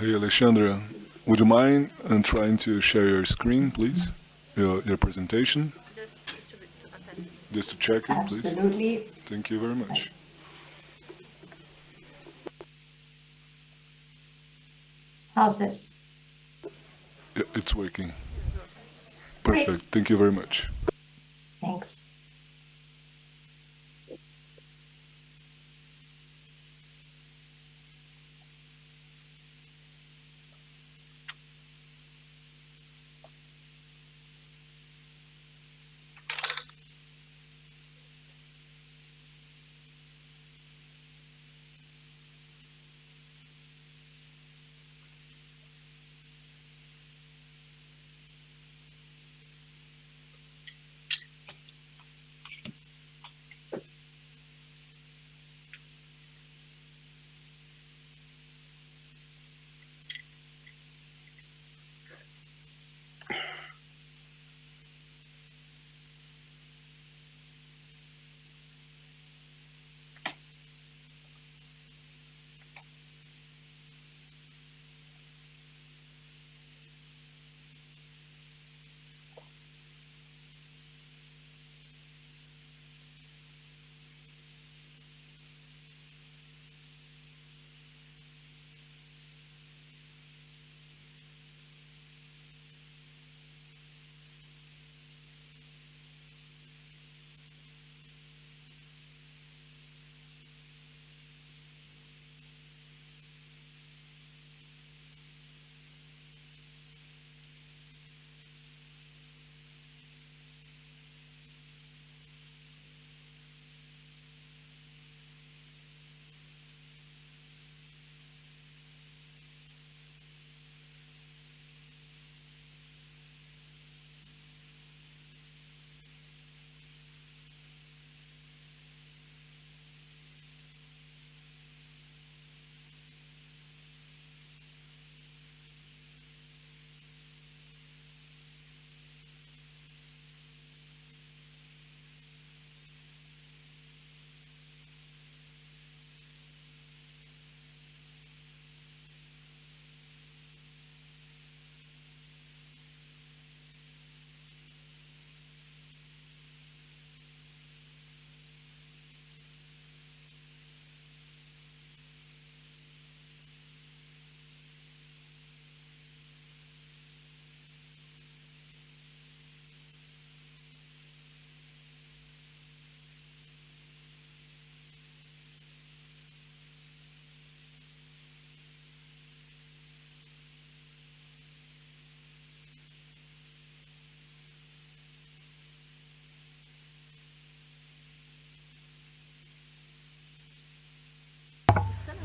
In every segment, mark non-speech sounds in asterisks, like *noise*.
Hey, Alexandra, would you mind uh, trying to share your screen, please? Your, your presentation? Just to check it, please. Absolutely. Thank you very much. How's this? Yeah, it's working. Great. Perfect. Thank you very much.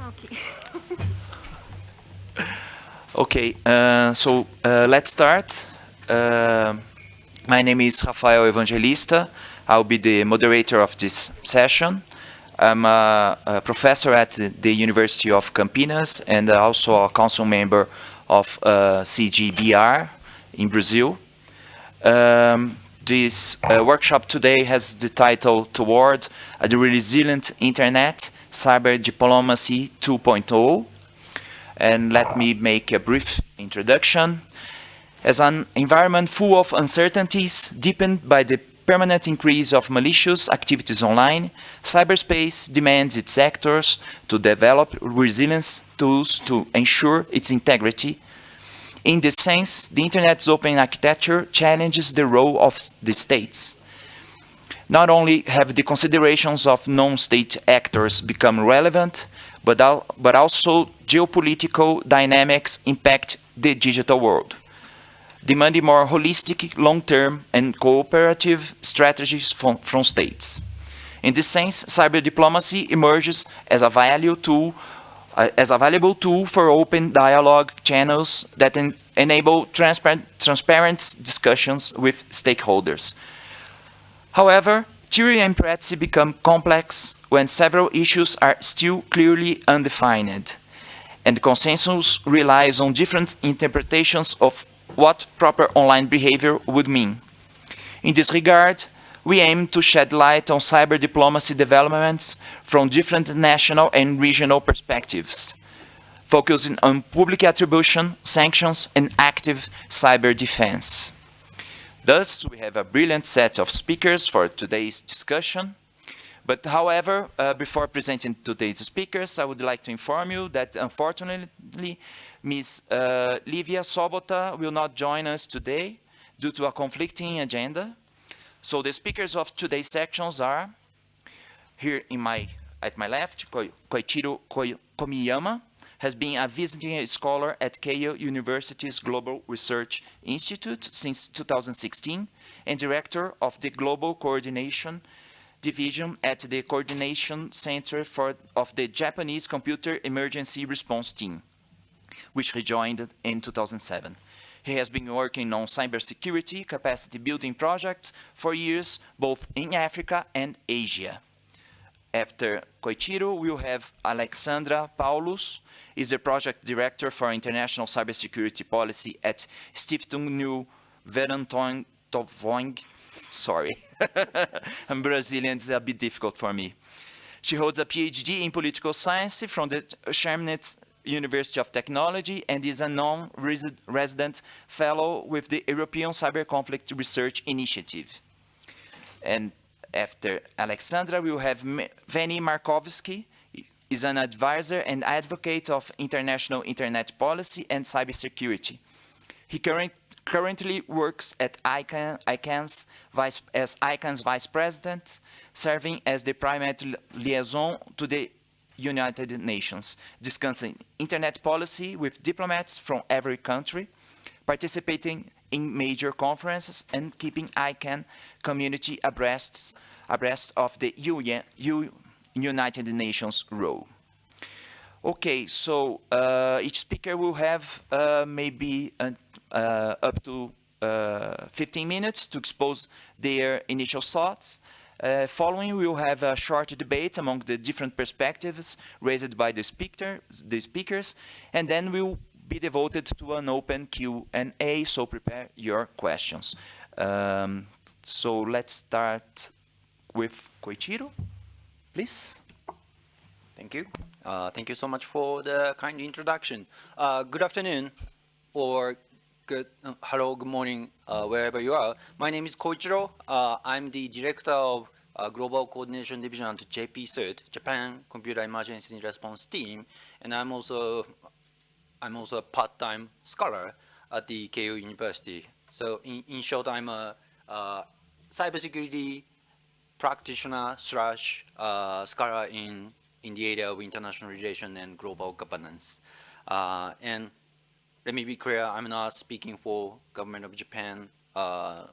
Okay. *laughs* Okay, uh, so uh, let's start. Uh, my name is Rafael Evangelista. I'll be the moderator of this session. I'm a, a professor at the University of Campinas and also a council member of uh, CGBR in Brazil. Um, this uh, workshop today has the title Toward a Resilient Internet, Cyber Diplomacy 2.0. And let me make a brief introduction. As an environment full of uncertainties, deepened by the permanent increase of malicious activities online, cyberspace demands its actors to develop resilience tools to ensure its integrity. In this sense, the Internet's open architecture challenges the role of the states. Not only have the considerations of non-state actors become relevant, but, al but also geopolitical dynamics impact the digital world demanding more holistic, long-term, and cooperative strategies from, from, states. In this sense, cyber diplomacy emerges as a value tool, uh, as a valuable tool for open dialogue channels that en enable transparent, transparent discussions with stakeholders. However, theory and practice become complex when several issues are still clearly undefined, and consensus relies on different interpretations of what proper online behavior would mean. In this regard, we aim to shed light on cyber diplomacy developments from different national and regional perspectives, focusing on public attribution, sanctions, and active cyber defense. Thus, we have a brilliant set of speakers for today's discussion. But however, uh, before presenting today's speakers, I would like to inform you that unfortunately, Ms. Uh, Livia Sobota will not join us today due to a conflicting agenda. So the speakers of today's sections are here in my, at my left, Koi- Koichiro Komiyama has been a visiting scholar at Keio University's Global Research Institute since 2016 and director of the Global Coordination Division at the Coordination Center for, of the Japanese Computer Emergency Response Team, which he joined in 2007. He has been working on cybersecurity capacity building projects for years, both in Africa and Asia. After Koichiro, we'll have Alexandra Paulus, is the project director for international cybersecurity policy at Stiftung New Verantoin Tovoing. Sorry, *laughs* I'm Brazilian, it's a bit difficult for me. She holds a PhD in political science from the Chemnitz University of Technology and is a non-resident fellow with the European Cyber Conflict Research Initiative. And after Alexandra, we will have Veni Markovsky, is an advisor and advocate of international internet policy and cybersecurity. He current, currently works at ICANN, vice, as ICANN's vice president, serving as the primary liaison to the United Nations, discussing internet policy with diplomats from every country, participating in major conferences and keeping ICANN community abreast, abreast of the UN, United Nations role. Okay, so uh, each speaker will have uh, maybe uh, uh, up to uh, 15 minutes to expose their initial thoughts. Uh, following, we will have a short debate among the different perspectives raised by the, speaker, the speakers, and then we'll be devoted to an open Q&A, so prepare your questions. Um, so let's start with Koichiro, please. Thank you. Uh, thank you so much for the kind introduction. Uh, good afternoon, or good uh, hello, good morning, uh, wherever you are. My name is Koichiro. Uh, I'm the director of uh, Global Coordination Division at JP-CERT, Japan Computer Emergency Response Team, and I'm also I'm also a part-time scholar at the Keio University. So in, in short, I'm a, uh cybersecurity practitioner slash uh, scholar in, in the area of international relation and global governance. Uh, and let me be clear, I'm not speaking for government of Japan uh,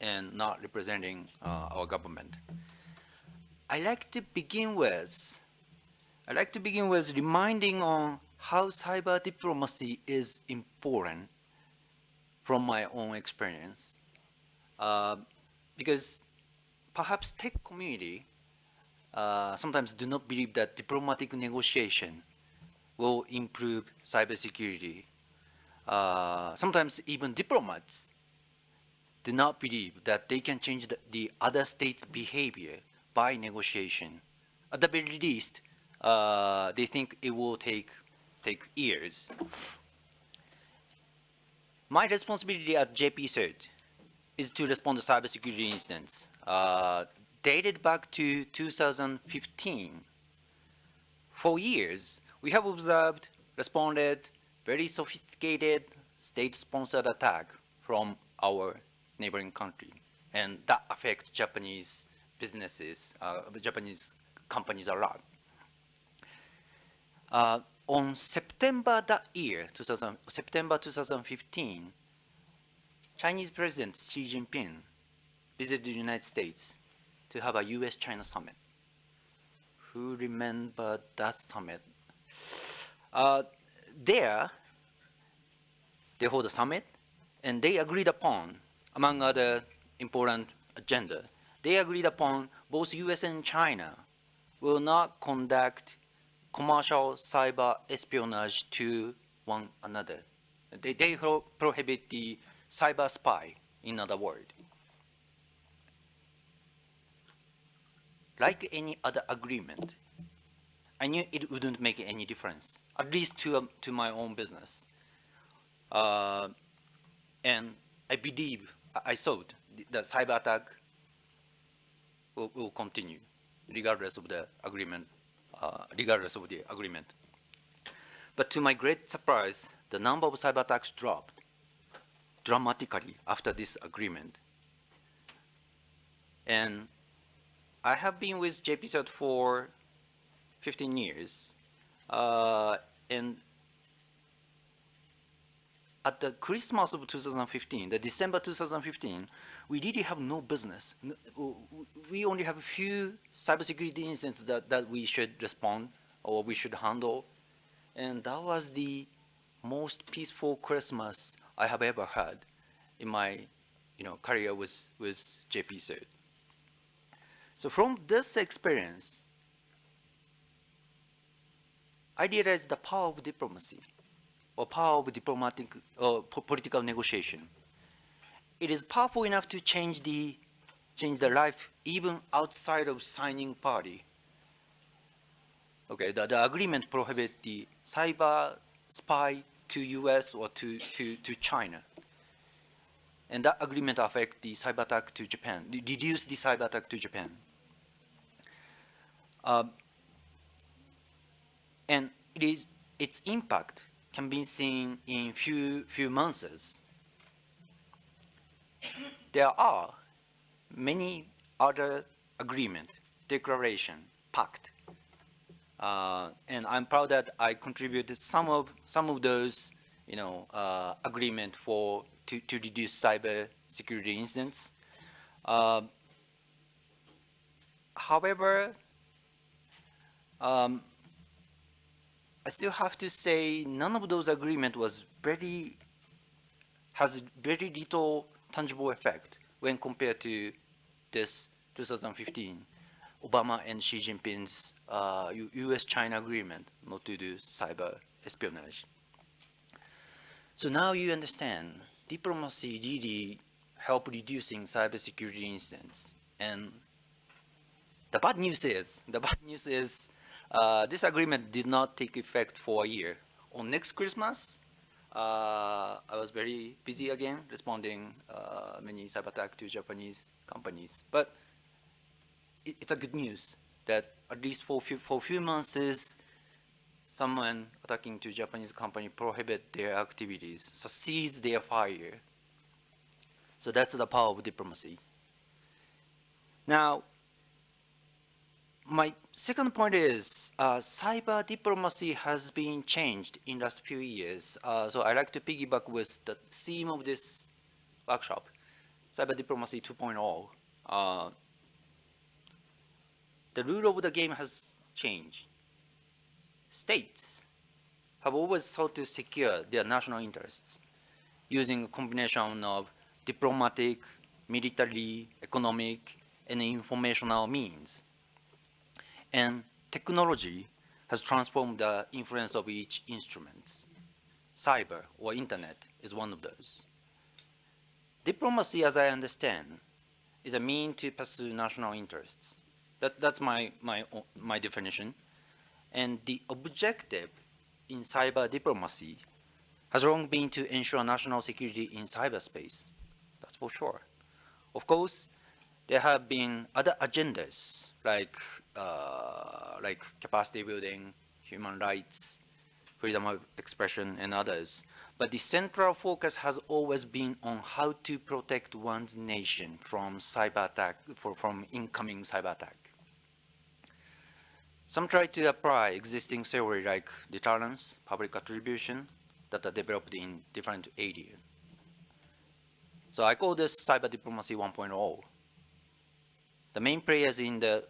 and not representing uh, our government. I like to begin with, I like to begin with reminding on how cyber diplomacy is important from my own experience. Uh, because perhaps tech community uh, sometimes do not believe that diplomatic negotiation will improve cybersecurity. Uh, sometimes even diplomats do not believe that they can change the, the other state's behavior by negotiation. At the very least, uh, they think it will take take years. My responsibility at JP CERT is to respond to cybersecurity incidents uh, dated back to 2015. For years, we have observed, responded, very sophisticated state-sponsored attack from our neighboring country, and that affects Japanese businesses, uh, Japanese companies a lot. Uh, on September that year, 2000, September 2015, Chinese President Xi Jinping visited the United States to have a US-China summit. Who remember that summit? Uh, there, they hold a summit, and they agreed upon, among other important agenda, they agreed upon both US and China will not conduct commercial cyber espionage to one another. They, they pro prohibit the cyber spy, in other words. Like any other agreement, I knew it wouldn't make any difference, at least to, um, to my own business. Uh, and I believe, I- thought the, cyber attack will, will continue regardless of the agreement, regardless of the agreement. But to my great surprise, the number of cyber attacks dropped dramatically after this agreement. And I have been with JPCert for 15 years. Uh, and at the Christmas of 2015, the December 2015, we really have no business. We only have a few cybersecurity incidents that, that we should respond or we should handle. And that was the most peaceful Christmas I have ever had in my you know, career with, with JPCert. So from this experience, I realized the power of diplomacy or power of diplomatic or political negotiation. It is powerful enough to change the change the life even outside of signing party. Okay, the, the agreement prohibit the cyber spy to US or to, to, to China. And that agreement affect the cyber attack to Japan, reduce the cyber attack to Japan. Um, and it is its impact can be seen in few few months. There are many other agreement, declaration, pact, uh, and I'm proud that I contributed some of some of those, you know, uh, agreement for to to reduce cyber security incidents. Uh, however, um, I still have to say none of those agreement was very has very little tangible effect when compared to this 2015 Obama and Xi Jinping's uh, U.S.-China agreement not to do cyber espionage. So now you understand diplomacy really help reducing cybersecurity incidents. And the bad news is the bad news is uh, this agreement did not take effect for a year. On next Christmas, uh, I was very busy again responding uh, many cyber attack to Japanese companies. But it, it's a good news that at least for few, for few months someone attacking to Japanese company prohibit their activities, so seize their fire. So that's the power of diplomacy. Now, my second point is uh, cyber diplomacy has been changed in the last few years. Uh, so I like to piggyback with the theme of this workshop, cyber diplomacy 2.0. Uh, the rule of the game has changed. States have always sought to secure their national interests using a combination of diplomatic, military, economic, and informational means and technology has transformed the influence of each instrument. Cyber or internet is one of those. Diplomacy, as I understand, is a mean to pursue national interests. That, that's my, my, my definition. And the objective in cyber diplomacy has long been to ensure national security in cyberspace. That's for sure. Of course, there have been other agendas like uh, like capacity building, human rights, freedom of expression, and others. But the central focus has always been on how to protect one's nation from cyber attack, for, from incoming cyber attack. Some try to apply existing theory like deterrence, public attribution, that are developed in different areas. So I call this cyber diplomacy 1.0 the main players in the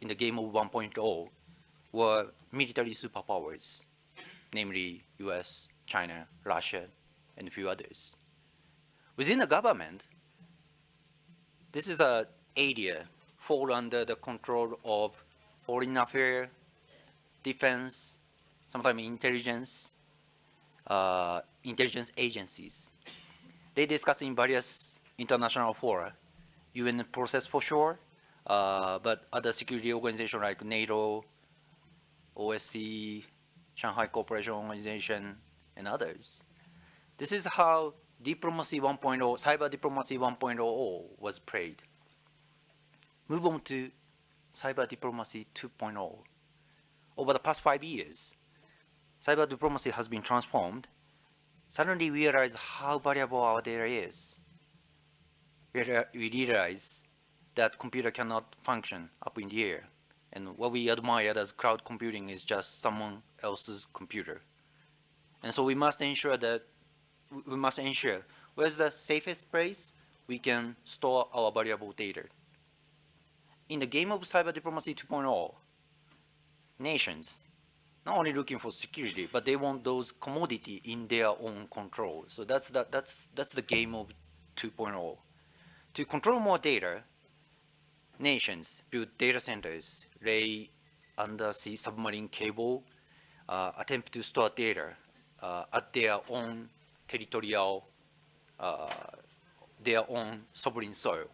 in the game of 1.0 were military superpowers, namely US, China, Russia, and a few others. Within the government, this is an area fall under the control of foreign affairs, defense, sometimes intelligence, uh, intelligence agencies. They discuss in various international fora, UN process for sure, uh, but other security organizations like NATO OSCE, Shanghai Cooperation Organization, and others. This is how diplomacy 1.0, cyber diplomacy 1.0 was played. Move on to cyber diplomacy 2.0. Over the past five years, cyber diplomacy has been transformed. Suddenly we realize how valuable our data is. We we realize that computer cannot function up in the air. And what we admire as cloud computing is just someone else's computer. And so we must ensure that we- must ensure where's the safest place we can store our valuable data. In the game of cyber diplomacy 2.0, nations not only looking for security, but they want those commodity in their own control. So that's the, that's that's the game of 2.0. To control more data, nations build data centers, lay undersea submarine cable, uh, attempt to store data uh, at their own territorial, uh, their own sovereign soil.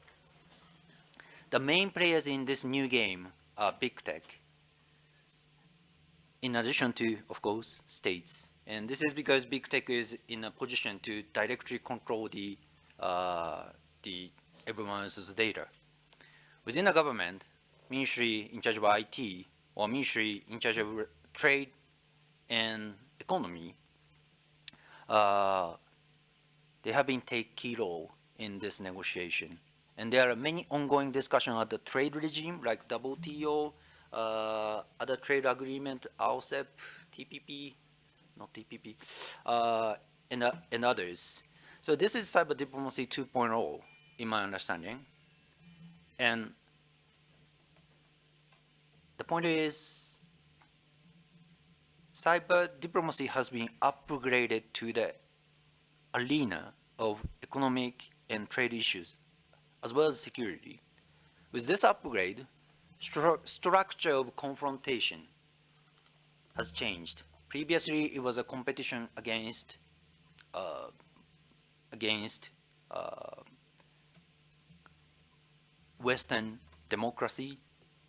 The main players in this new game are big tech, in addition to, of course, states. And this is because big tech is in a position to directly control the, uh, the everyone else's data. Within the government, ministry in charge of IT or ministry in charge of trade and economy, uh, they have been take key role in this negotiation. And there are many ongoing discussions at the trade regime like WTO, uh, other trade agreement, RCEP, TPP, not TPP, uh, and, uh, and others. So this is cyber diplomacy 2.0 in my understanding. And the point is, cyber diplomacy has been upgraded to the arena of economic and trade issues, as well as security. With this upgrade, stru- structure of confrontation has changed. Previously, it was a competition against uh, against uh, Western democracy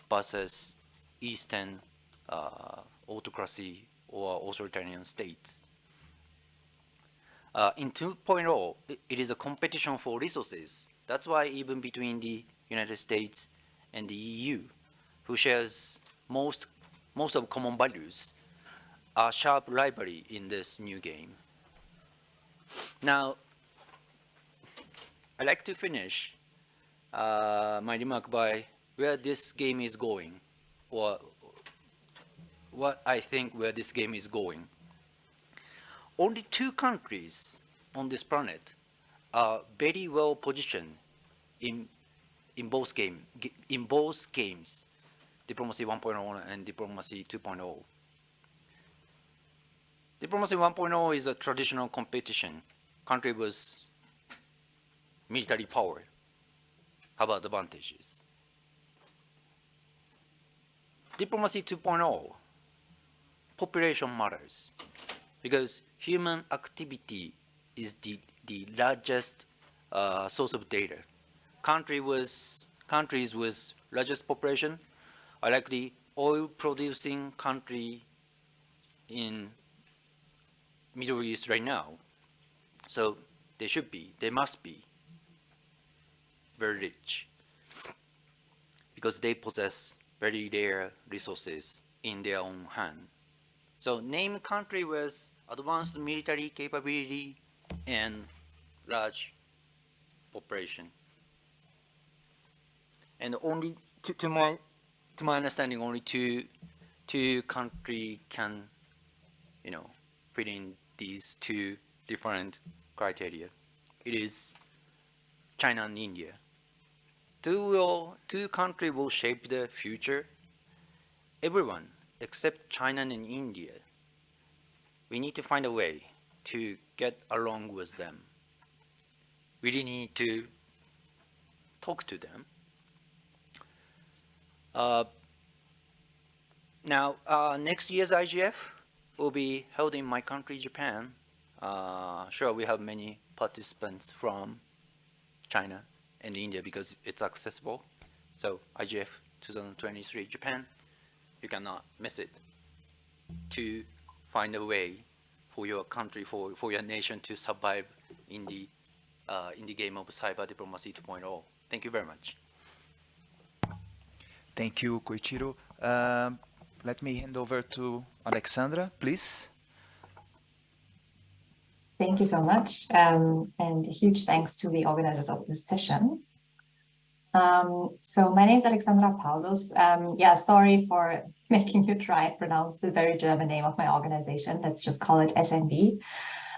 versus Eastern uh, autocracy or authoritarian states. Uh, in 2.0, it- is a competition for resources. That's why even between the United States and the EU, who shares most most of common values, are sharp rivalry in this new game. Now, I'd like to finish uh, my remark by where this game is going, or what I think where this game is going. Only two countries on this planet are very well positioned in in both game in both games, diplomacy 1.0 and diplomacy 2.0. Diplomacy 1.0 is a traditional competition. Country with military power have advantages. Diplomacy 2.0, population matters because human activity is the, the largest uh, source of data. Country with, countries with largest population are like the oil producing country in Middle East right now. So they should be, they must be very rich because they possess very rare resources in their own hand. So name country with advanced military capability and large population. And only to, to my to my understanding, only two two country can, you know, fit in these two different criteria. It is China and India. Two will two country will shape the future. Everyone except China and India. We need to find a way to get along with them. We really need to talk to them. Uh, now, uh, next year's IGF will be held in my country, Japan. Uh, sure, we have many participants from China and India because it's accessible. So IGF 2023 Japan, you cannot miss it. to find a way for your country, for, for your nation to survive in the, uh, in the game of cyber diplomacy 2.0. Thank you very much. Thank you, Koichiro. Um, let me hand over to Alexandra, please. Thank you so much. Um, and huge thanks to the organizers of this session. Um, so my name is Alexandra Paulus. Um, yeah, sorry for *laughs* making you try and pronounce the very German name of my organization. Let's just call it SNV.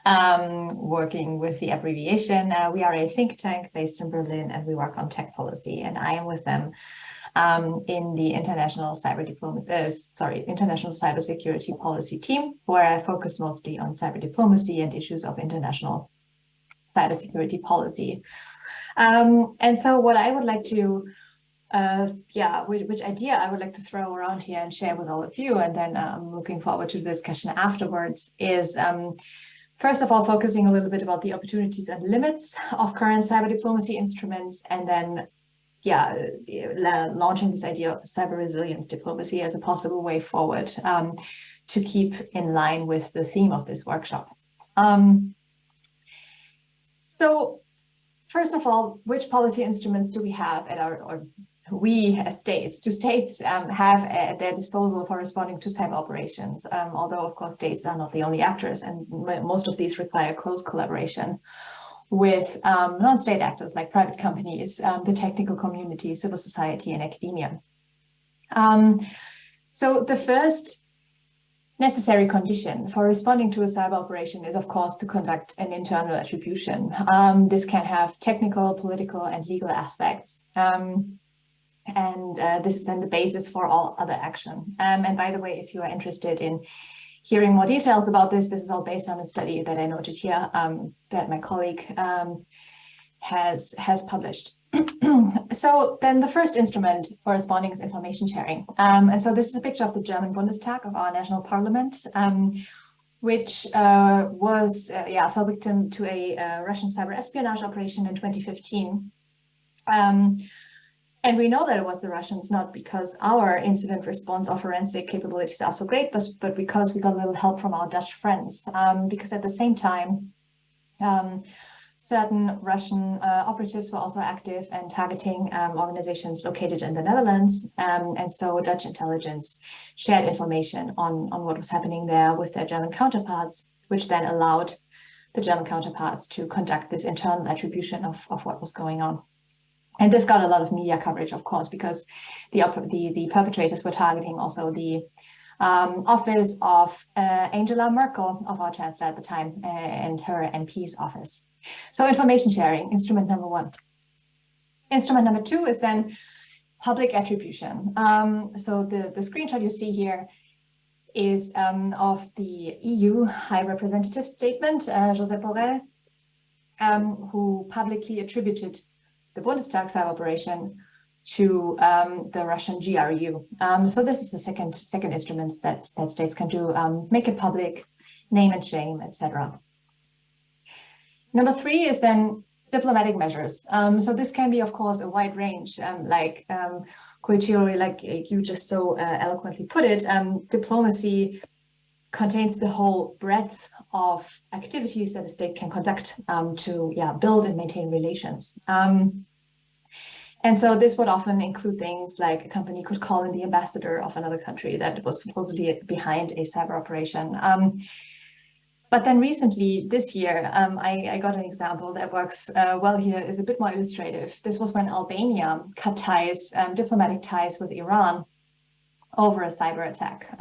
Um, working with the abbreviation. Uh, we are a think tank based in Berlin and we work on tech policy and I am with them um, in the international cyber diplomacy, uh, sorry, international cybersecurity policy team, where I focus mostly on cyber diplomacy and issues of international cybersecurity policy. Um, and so what I would like to, uh, yeah, which, which, idea I would like to throw around here and share with all of you, and then I'm um, looking forward to the discussion afterwards, is um, first of all, focusing a little bit about the opportunities and limits of current cyber diplomacy instruments, and then yeah, launching this idea of cyber resilience diplomacy as a possible way forward um, to keep in line with the theme of this workshop. Um, so first of all, which policy instruments do we have at our, or we as states, do states um, have at their disposal for responding to cyber operations? Um, although of course states are not the only actors and most of these require close collaboration with um, non-state actors like private companies, um, the technical community, civil society, and academia. Um, so the first necessary condition for responding to a cyber operation is, of course, to conduct an internal attribution. Um, this can have technical, political, and legal aspects. Um, and uh, this is then the basis for all other action. Um, and by the way, if you are interested in hearing more details about this, this is all based on a study that I noted here um, that my colleague um, has, has published. *clears throat* so then the first instrument for responding is information sharing. Um, and so this is a picture of the German Bundestag of our national parliament, um, which uh, was, uh, yeah, fell victim to a uh, Russian cyber espionage operation in 2015. And we know that it was the Russians, not because our incident response or forensic capabilities are so great, but, but because we got a little help from our Dutch friends. Um, because at the same time, um, certain Russian uh, operatives were also active and targeting um, organizations located in the Netherlands. Um, and so Dutch intelligence shared information on, on what was happening there with their German counterparts, which then allowed the German counterparts to conduct this internal attribution of, of what was going on. And this got a lot of media coverage, of course, because the the, the perpetrators were targeting also the um, office of uh, Angela Merkel, of our chancellor at the time, uh, and her MP's office. So information sharing, instrument number one. Instrument number two is then public attribution. Um, so the, the screenshot you see here is um, of the EU High Representative Statement, uh, Josep Borrell, um, who publicly attributed the Bundestag operation to um, the Russian GRU. Um, so this is the second second instrument that that states can do: um, make it public, name and shame, etc. Number three is then diplomatic measures. Um, so this can be, of course, a wide range, um, like um, Koichiro, like you just so uh, eloquently put it. Um, diplomacy contains the whole breadth of activities that a state can conduct um, to yeah, build and maintain relations. Um, and so this would often include things like a company could call in the ambassador of another country that was supposedly behind a cyber operation. Um, but then recently, this year, um, I, I, got an example that works uh, well here, is a bit more illustrative. This was when Albania cut ties, um, diplomatic ties with Iran over a cyber attack.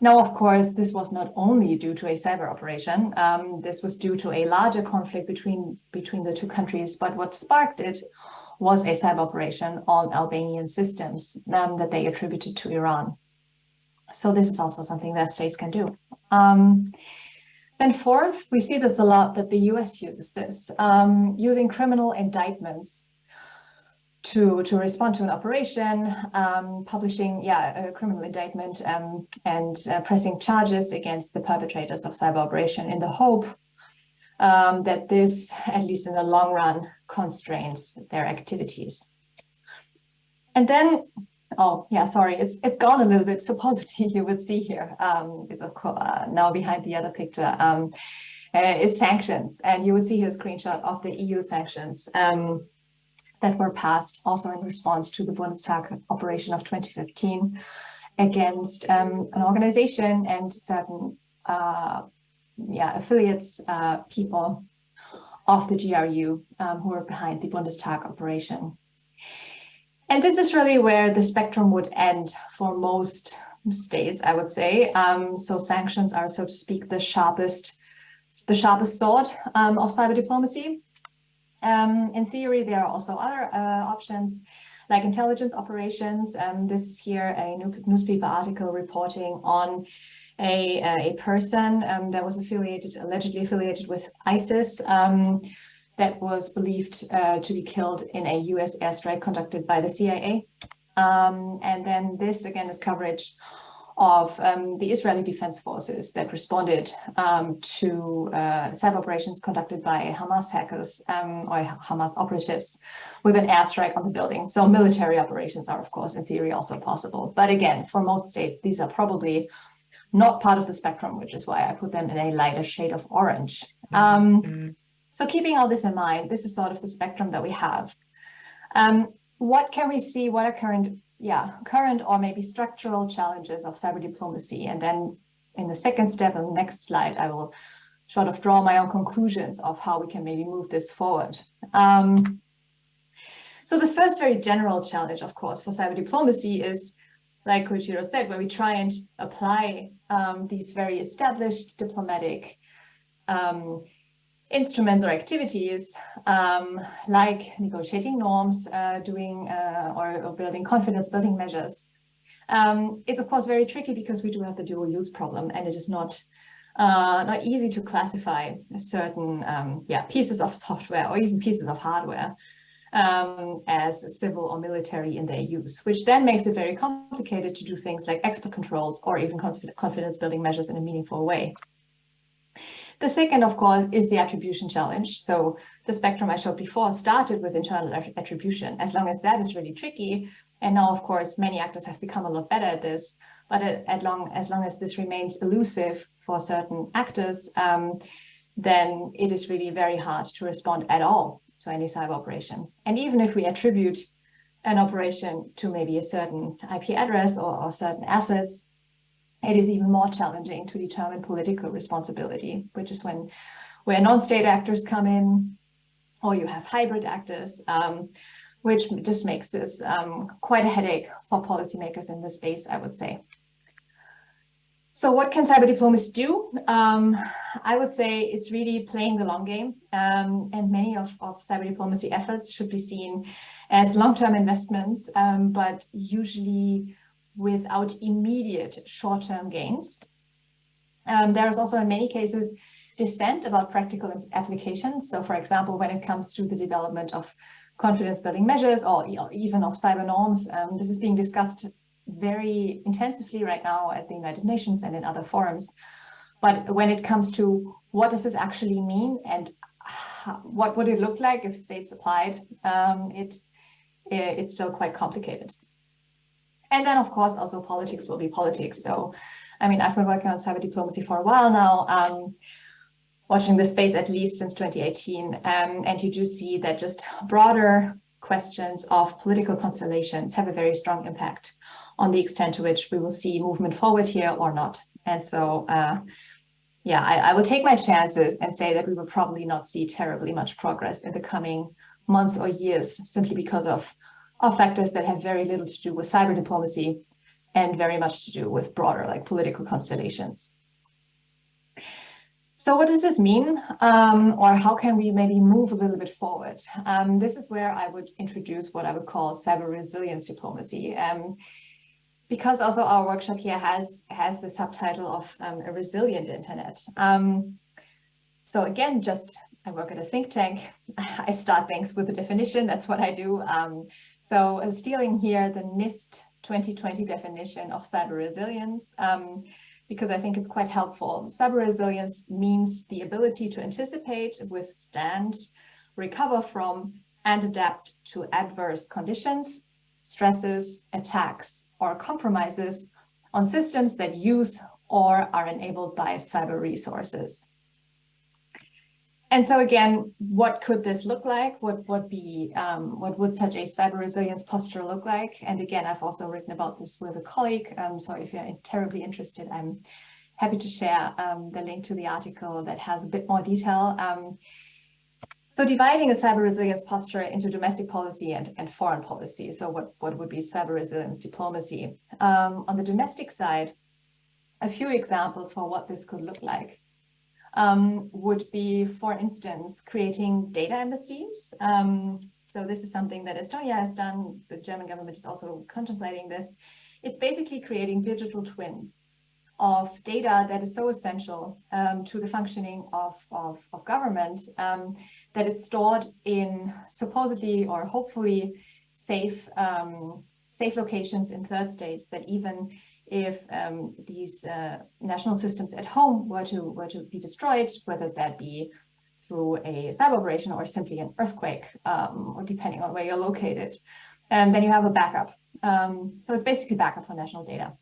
Now, of course, this was not only due to a cyber operation. Um, this was due to a larger conflict between, between the two countries. But what sparked it was a cyber operation on Albanian systems um, that they attributed to Iran. So this is also something that states can do. Um, and fourth, we see this a lot that the US uses this, um, using criminal indictments to, to respond to an operation, um, publishing yeah, a criminal indictment um, and uh, pressing charges against the perpetrators of cyber operation in the hope um, that this, at least in the long run, constrains their activities. And then oh yeah, sorry, it's it's gone a little bit. Supposedly *laughs* you would see here um, is of course uh, now behind the other picture um, uh, is sanctions, and you would see here a screenshot of the EU sanctions um, that were passed also in response to the Bundestag operation of 2015 against um, an organization and certain uh, yeah affiliates uh, people of the GRU um, who were behind the Bundestag operation. And this is really where the spectrum would end for most states, I would say. Um, so sanctions are, so to speak, the sharpest, the sharpest sword um, of cyber diplomacy. Um, in theory, there are also other uh, options like intelligence operations. Um, this is here a newspaper article reporting on a, a person um, that was affiliated, allegedly affiliated with ISIS um, that was believed uh, to be killed in a US airstrike conducted by the CIA. Um, and then this again is coverage of um, the Israeli Defense Forces that responded um, to uh, cyber operations conducted by Hamas hackers um, or Hamas operatives with an airstrike on the building. So military operations are, of course, in theory also possible. But again, for most states, these are probably not part of the spectrum, which is why I put them in a lighter shade of orange. Um, Mhm. so keeping all this in mind, this is sort of the spectrum that we have. Um, what can we see? What are current, yeah, current or maybe structural challenges of cyber diplomacy? And then in the second step, on the next slide, I will sort of draw my own conclusions of how we can maybe move this forward. Um, so the first very general challenge, of course, for cyber diplomacy is, like Koichiro said, where we try and apply um, these very established diplomatic um, instruments or activities um, like negotiating norms, uh, doing uh, or, or, building confidence building measures. Um, it's of course very tricky because we do have the dual use problem and it is not uh, not easy to classify certain um, yeah pieces of software or even pieces of hardware um, as civil or military in their use, which then makes it very complicated to do things like export controls or even confidence building measures in a meaningful way. The second, of course, is the attribution challenge. So the spectrum I showed before started with internal attribution. As long as that is really tricky, and now, of course, many actors have become a lot better at this, but at long, as long as this remains elusive for certain actors, um, then it is really very hard to respond at all to any cyber operation. And even if we attribute an operation to maybe a certain IP address or, or certain assets, it is even more challenging to determine political responsibility, which is when where non-state actors come in, or you have hybrid actors, um, which just makes this um, quite a headache for policymakers in this space, I would say. So what can cyber diplomats do? Um, I would say it's really playing the long game, um, and many of, of cyber diplomacy efforts should be seen as long-term investments, um, but usually without immediate short-term gains. Um, there is also in many cases dissent about practical applications. So for example, when it comes to the development of confidence building measures or even of cyber norms, um, this is being discussed very intensively right now at the United Nations and in other forums. But when it comes to what does this actually mean and what would it look like if states applied, um, it, it's still quite complicated. And then, of course, also politics will be politics. So, I mean, I've been working on cyber diplomacy for a while now, um, watching this space at least since 2018. Um, and you do see that just broader questions of political constellations have a very strong impact on the extent to which we will see movement forward here or not. And so, uh, yeah, I, I will take my chances and say that we will probably not see terribly much progress in the coming months or years simply because of are factors that have very little to do with cyber diplomacy and very much to do with broader like political constellations. So what does this mean? Um, or how can we maybe move a little bit forward? Um, this is where I would introduce what I would call cyber resilience diplomacy. Um, because also our workshop here has, has the subtitle of um, a resilient internet. Um, so again, just I work at a think tank. *laughs* I start things with a definition. That's what I do. Um, so uh, stealing here the NIST 2020 definition of cyber resilience, um, because I think it's quite helpful. Cyber resilience means the ability to anticipate, withstand, recover from, and adapt to adverse conditions. stresses, attacks, or compromises on systems that use or are enabled by cyber resources. And so again, what could this look like? What would be, um, what would such a cyber resilience posture look like? And again, I've also written about this with a colleague. Um, so if you're terribly interested, I'm happy to share um, the link to the article that has a bit more detail. Um, so dividing a cyber resilience posture into domestic policy and, and foreign policy. So what, what would be cyber resilience diplomacy? Um, on the domestic side, a few examples for what this could look like um, would be, for instance, creating data embassies. Um, so this is something that Estonia has done. The German government is also contemplating this. It's basically creating digital twins of data that is so essential um, to the functioning of, of, of government um, that it's stored in supposedly or hopefully safe um, safe locations in third states that even if um, these uh, national systems at home were to were to be destroyed, whether that be through a cyber operation or simply an earthquake, um, or depending on where you're located, and then you have a backup. Um, so it's basically backup for national data.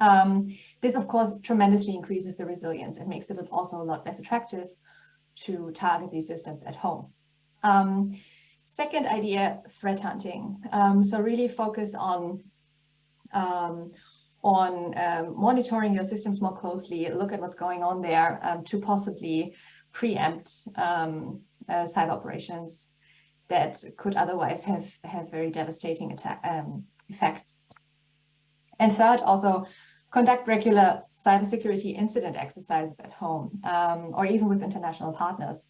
Um, this, of course, tremendously increases the resilience and makes it also a lot less attractive to target these systems at home. Um, second idea, threat hunting. Um, so really focus on um, on um, monitoring your systems more closely, look at what's going on there um, to possibly preempt um, uh, cyber operations that could otherwise have, have very devastating um, effects. And third, also conduct regular cybersecurity incident exercises at home um, or even with international partners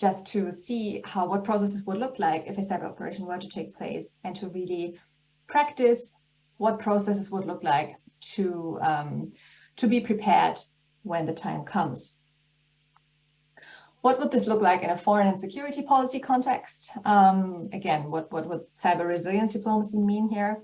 just to see how what processes would look like if a cyber operation were to take place and to really practice what processes would look like to, um, to be prepared when the time comes. What would this look like in a foreign and security policy context? Um, again, what, what would cyber resilience diplomacy mean here?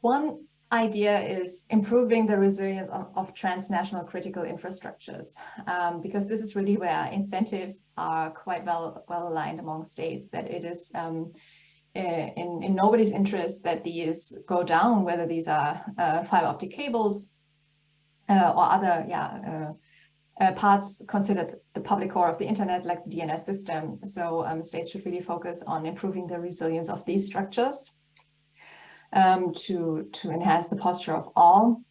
One idea is improving the resilience of, of transnational critical infrastructures, um, because this is really where incentives are quite well, well aligned among states, that it is um, in, in nobody's interest that these go down, whether these are uh, fiber optic cables uh, or other yeah, uh, uh, parts considered the public core of the internet, like the DNS system. So um, states should really focus on improving the resilience of these structures um, to, to enhance the posture of all.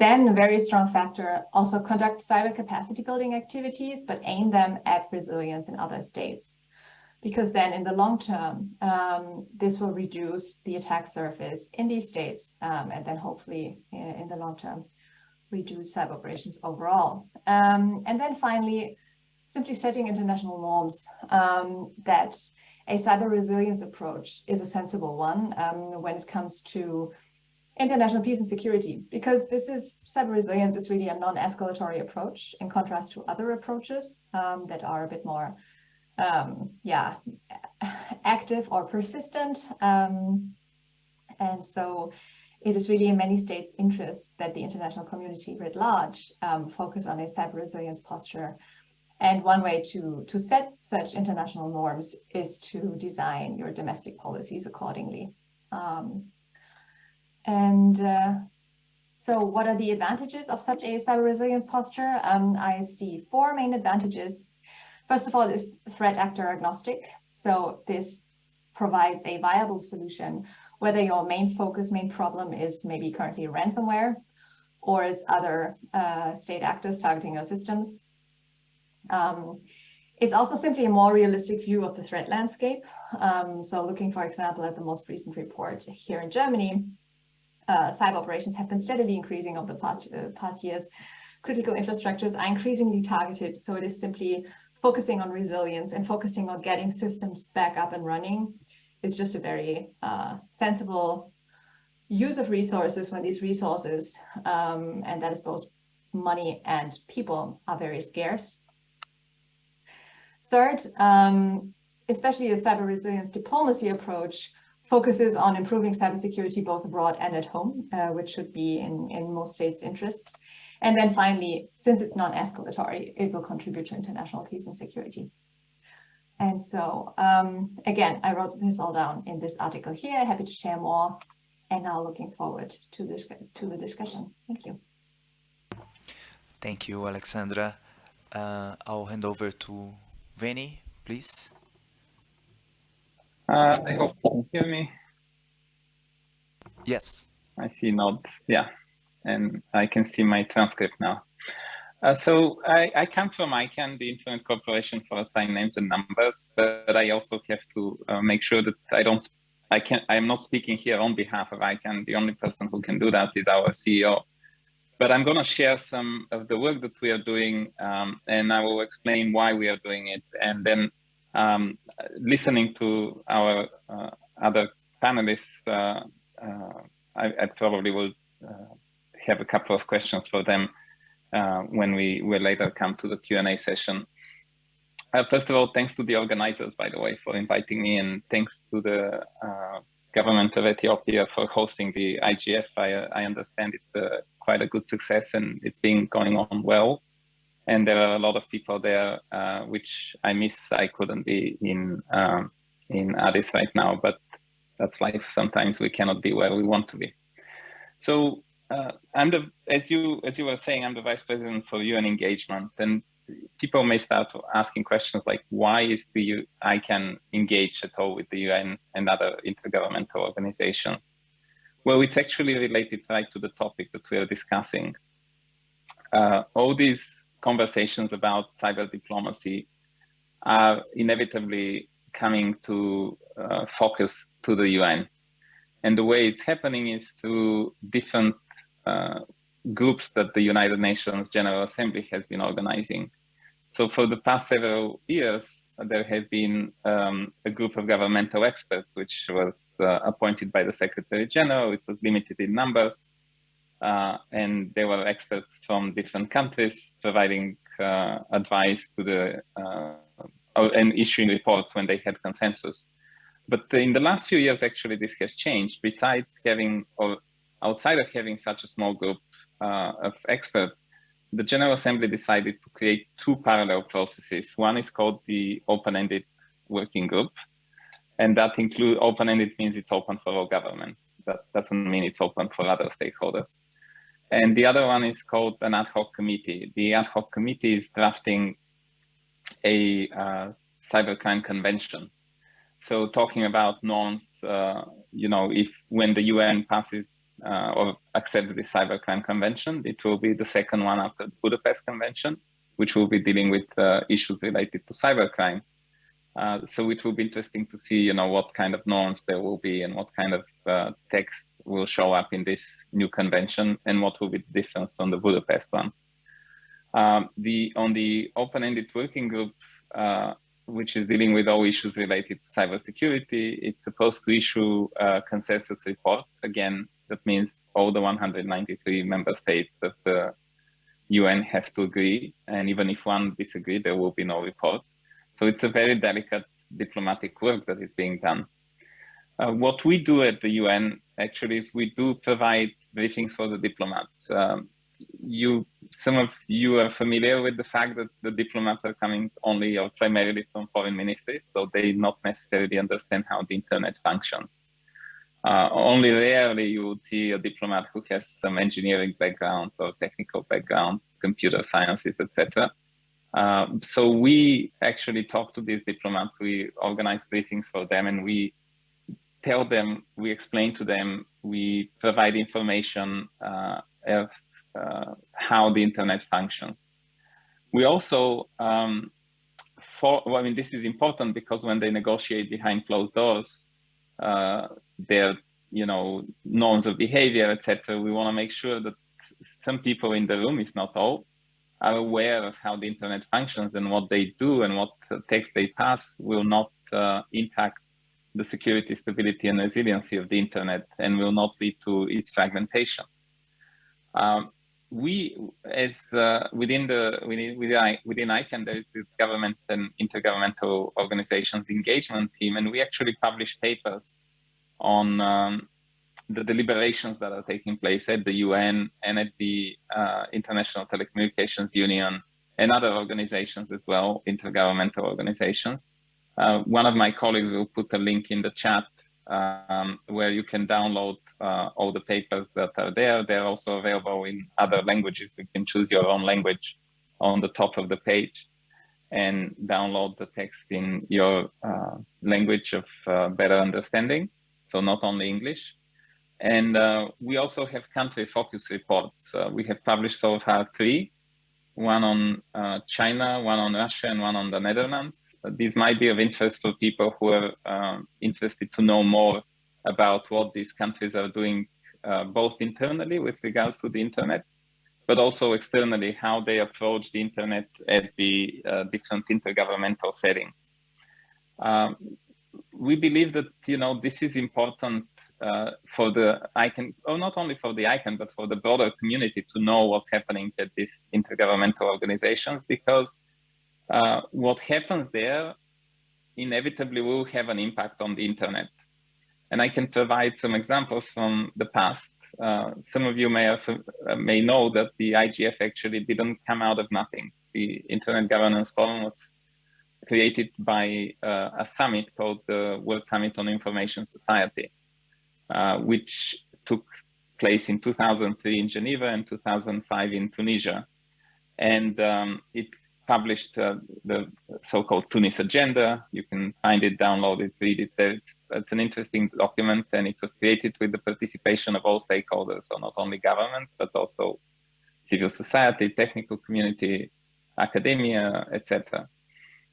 Then a very strong factor, also conduct cyber capacity building activities, but aim them at resilience in other states because then in the long term, um, this will reduce the attack surface in these states um, and then hopefully in, uh, in, the long term reduce cyber operations overall. Um, and then finally, simply setting international norms um, that a cyber resilience approach is a sensible one um, when it comes to international peace and security, because this is cyber resilience is really a non-escalatory approach in contrast to other approaches um, that are a bit more um, yeah, active or persistent. Um, and so it is really in many states' interest that the international community writ large um, focus on a cyber resilience posture. And one way to, to set such international norms is to design your domestic policies accordingly. Um, and uh, so what are the advantages of such a cyber resilience posture? Um, I see four main advantages First of all, it's threat actor agnostic. So this provides a viable solution, whether your main focus, main problem is maybe currently ransomware or is other uh, state actors targeting your systems. Um, it's also simply a more realistic view of the threat landscape. Um, so looking, for example, at the most recent report here in Germany, uh, cyber operations have been steadily increasing over the past, uh, past years. Critical infrastructures are increasingly targeted, so it is simply focusing on resilience and focusing on getting systems back up and running is just a very uh, sensible use of resources when these resources, um, and that is both money and people, are very scarce. Third, um, especially the cyber resilience diplomacy approach focuses on improving cybersecurity both abroad and at home, uh, which should be in, in most states' interests. And then finally, since it's non-escalatory, it will contribute to international peace and security. And so um, again, I wrote this all down in this article here. Happy to share more and now looking forward to this to the discussion. Thank you. Thank you, Alexandra. Uh, I'll hand over to Veni, please. Uh, I hope you can hear me. Yes. I see nods, yeah, and I can see my transcript now. Uh, so I, I, come from ICANN, the Internet Corporation for Assigned Names and Numbers, but I also have to uh, make sure that I don't, I can't, I'm not speaking here on behalf of ICANN. The only person who can do that is our CEO. But I'm going to share some of the work that we are doing, um, and I will explain why we are doing it. And then um, listening to our uh, other panelists, uh, uh, I, I, probably will uh, have a couple of questions for them uh, when we will later come to the Q&A session. Uh, first of all, thanks to the organizers, by the way, for inviting me, and thanks to the uh, government of Ethiopia for hosting the IGF. I, I understand it's a, quite a good success and it's been going on well. And there are a lot of people there, uh, which I miss. I couldn't be in um, in Addis right now, but that's life. Sometimes we cannot be where we want to be. So uh, I'm the, as you as you were saying, I'm the vice president for UN engagement, and people may start asking questions like, why is the U ICANN engage at all with the UN and other intergovernmental organizations? Well, it's actually related right to the topic that we are discussing. Uh, all these conversations about cyber diplomacy are inevitably coming to uh, focus to the UN. And the way it's happening is through different groups that the United Nations General Assembly has been organizing. So for the past several years, there have been um, a group of governmental experts, which was uh, appointed by the Secretary General. It was limited in numbers. Uh, and they were experts from different countries providing uh, advice to the uh, and issuing reports when they had consensus. But in the last few years, actually, this has changed. Besides having outside of having such a small group uh, of experts, the General Assembly decided to create two parallel processes. One is called the open-ended working group, and that include open-ended means it's open for all governments. That doesn't mean it's open for other stakeholders. And the other one is called an ad hoc committee. The ad hoc committee is drafting a uh, cybercrime convention. So talking about norms, uh, you know, if when the UN passes uh, or accept the Cybercrime Convention. It will be the second one after the Budapest Convention, which will be dealing with uh, issues related to cybercrime. Uh, so it will be interesting to see, you know, what kind of norms there will be and what kind of uh, text will show up in this new convention and what will be the difference from the Budapest one. Um, the on the open-ended working group, uh, which is dealing with all issues related to cybersecurity, it's supposed to issue a consensus report again that means all the 193 member states of the UN have to agree. And even if one disagree, there will be no report. So it's a very delicate diplomatic work that is being done. Uh, what we do at the UN actually is we do provide briefings for the diplomats. Um, you, some of you are familiar with the fact that the diplomats are coming only or primarily from foreign ministries, so they not necessarily understand how the internet functions. Uh, only rarely you would see a diplomat who has some engineering background or technical background, computer sciences, etc. Uh, so we actually talk to these diplomats, we organize briefings for them and we tell them, we explain to them, we provide information uh, of uh, how the internet functions. We also, um, for, well, I mean, this is important because when they negotiate behind closed doors, uh, their you know norms of behavior, etc. We want to make sure that some people in the room, if not all, are aware of how the internet functions and what they do and what text they pass will not uh, impact the security, stability, and resiliency of the internet and will not lead to its fragmentation. Um, we, as uh, within the within within, within ICANN, there is this government and intergovernmental organizations engagement team, and we actually publish papers on um, the deliberations that are taking place at the UN and at the uh, International Telecommunications Union and other organizations as well, intergovernmental organizations, Uh, one of my colleagues will put a link in the chat um, where you can download uh, all the papers that are there. They're also available in other languages. You can choose your own language on the top of the page and download the text in your uh, language of uh, better understanding. So not only English. And uh, we also have country focus reports. Uh, we have published so far three, one on uh, China, one on Russia, and one on the Netherlands. Uh, these might be of interest for people who are um, interested to know more about what these countries are doing, both internally with regards to the internet, but also externally how they approach the internet at the uh, different intergovernmental settings. Um, we believe that you know this is important uh, for the ICANN, or not only for the ICANN, but for the broader community to know what's happening at these intergovernmental organizations, because uh, what happens there inevitably will have an impact on the internet. And I can provide some examples from the past. Uh, some of you may have, uh, may know that the IGF actually didn't come out of nothing. The Internet Governance Forum was created by uh, a summit called the World Summit on Information Society, uh, which took place in 2003 in Geneva and 2005 in Tunisia. And um, it published uh, the so-called Tunis Agenda. You can find it, download it, read it. It's, it's, an interesting document and it was created with the participation of all stakeholders, so not only governments, but also civil society, technical community, academia, etc.,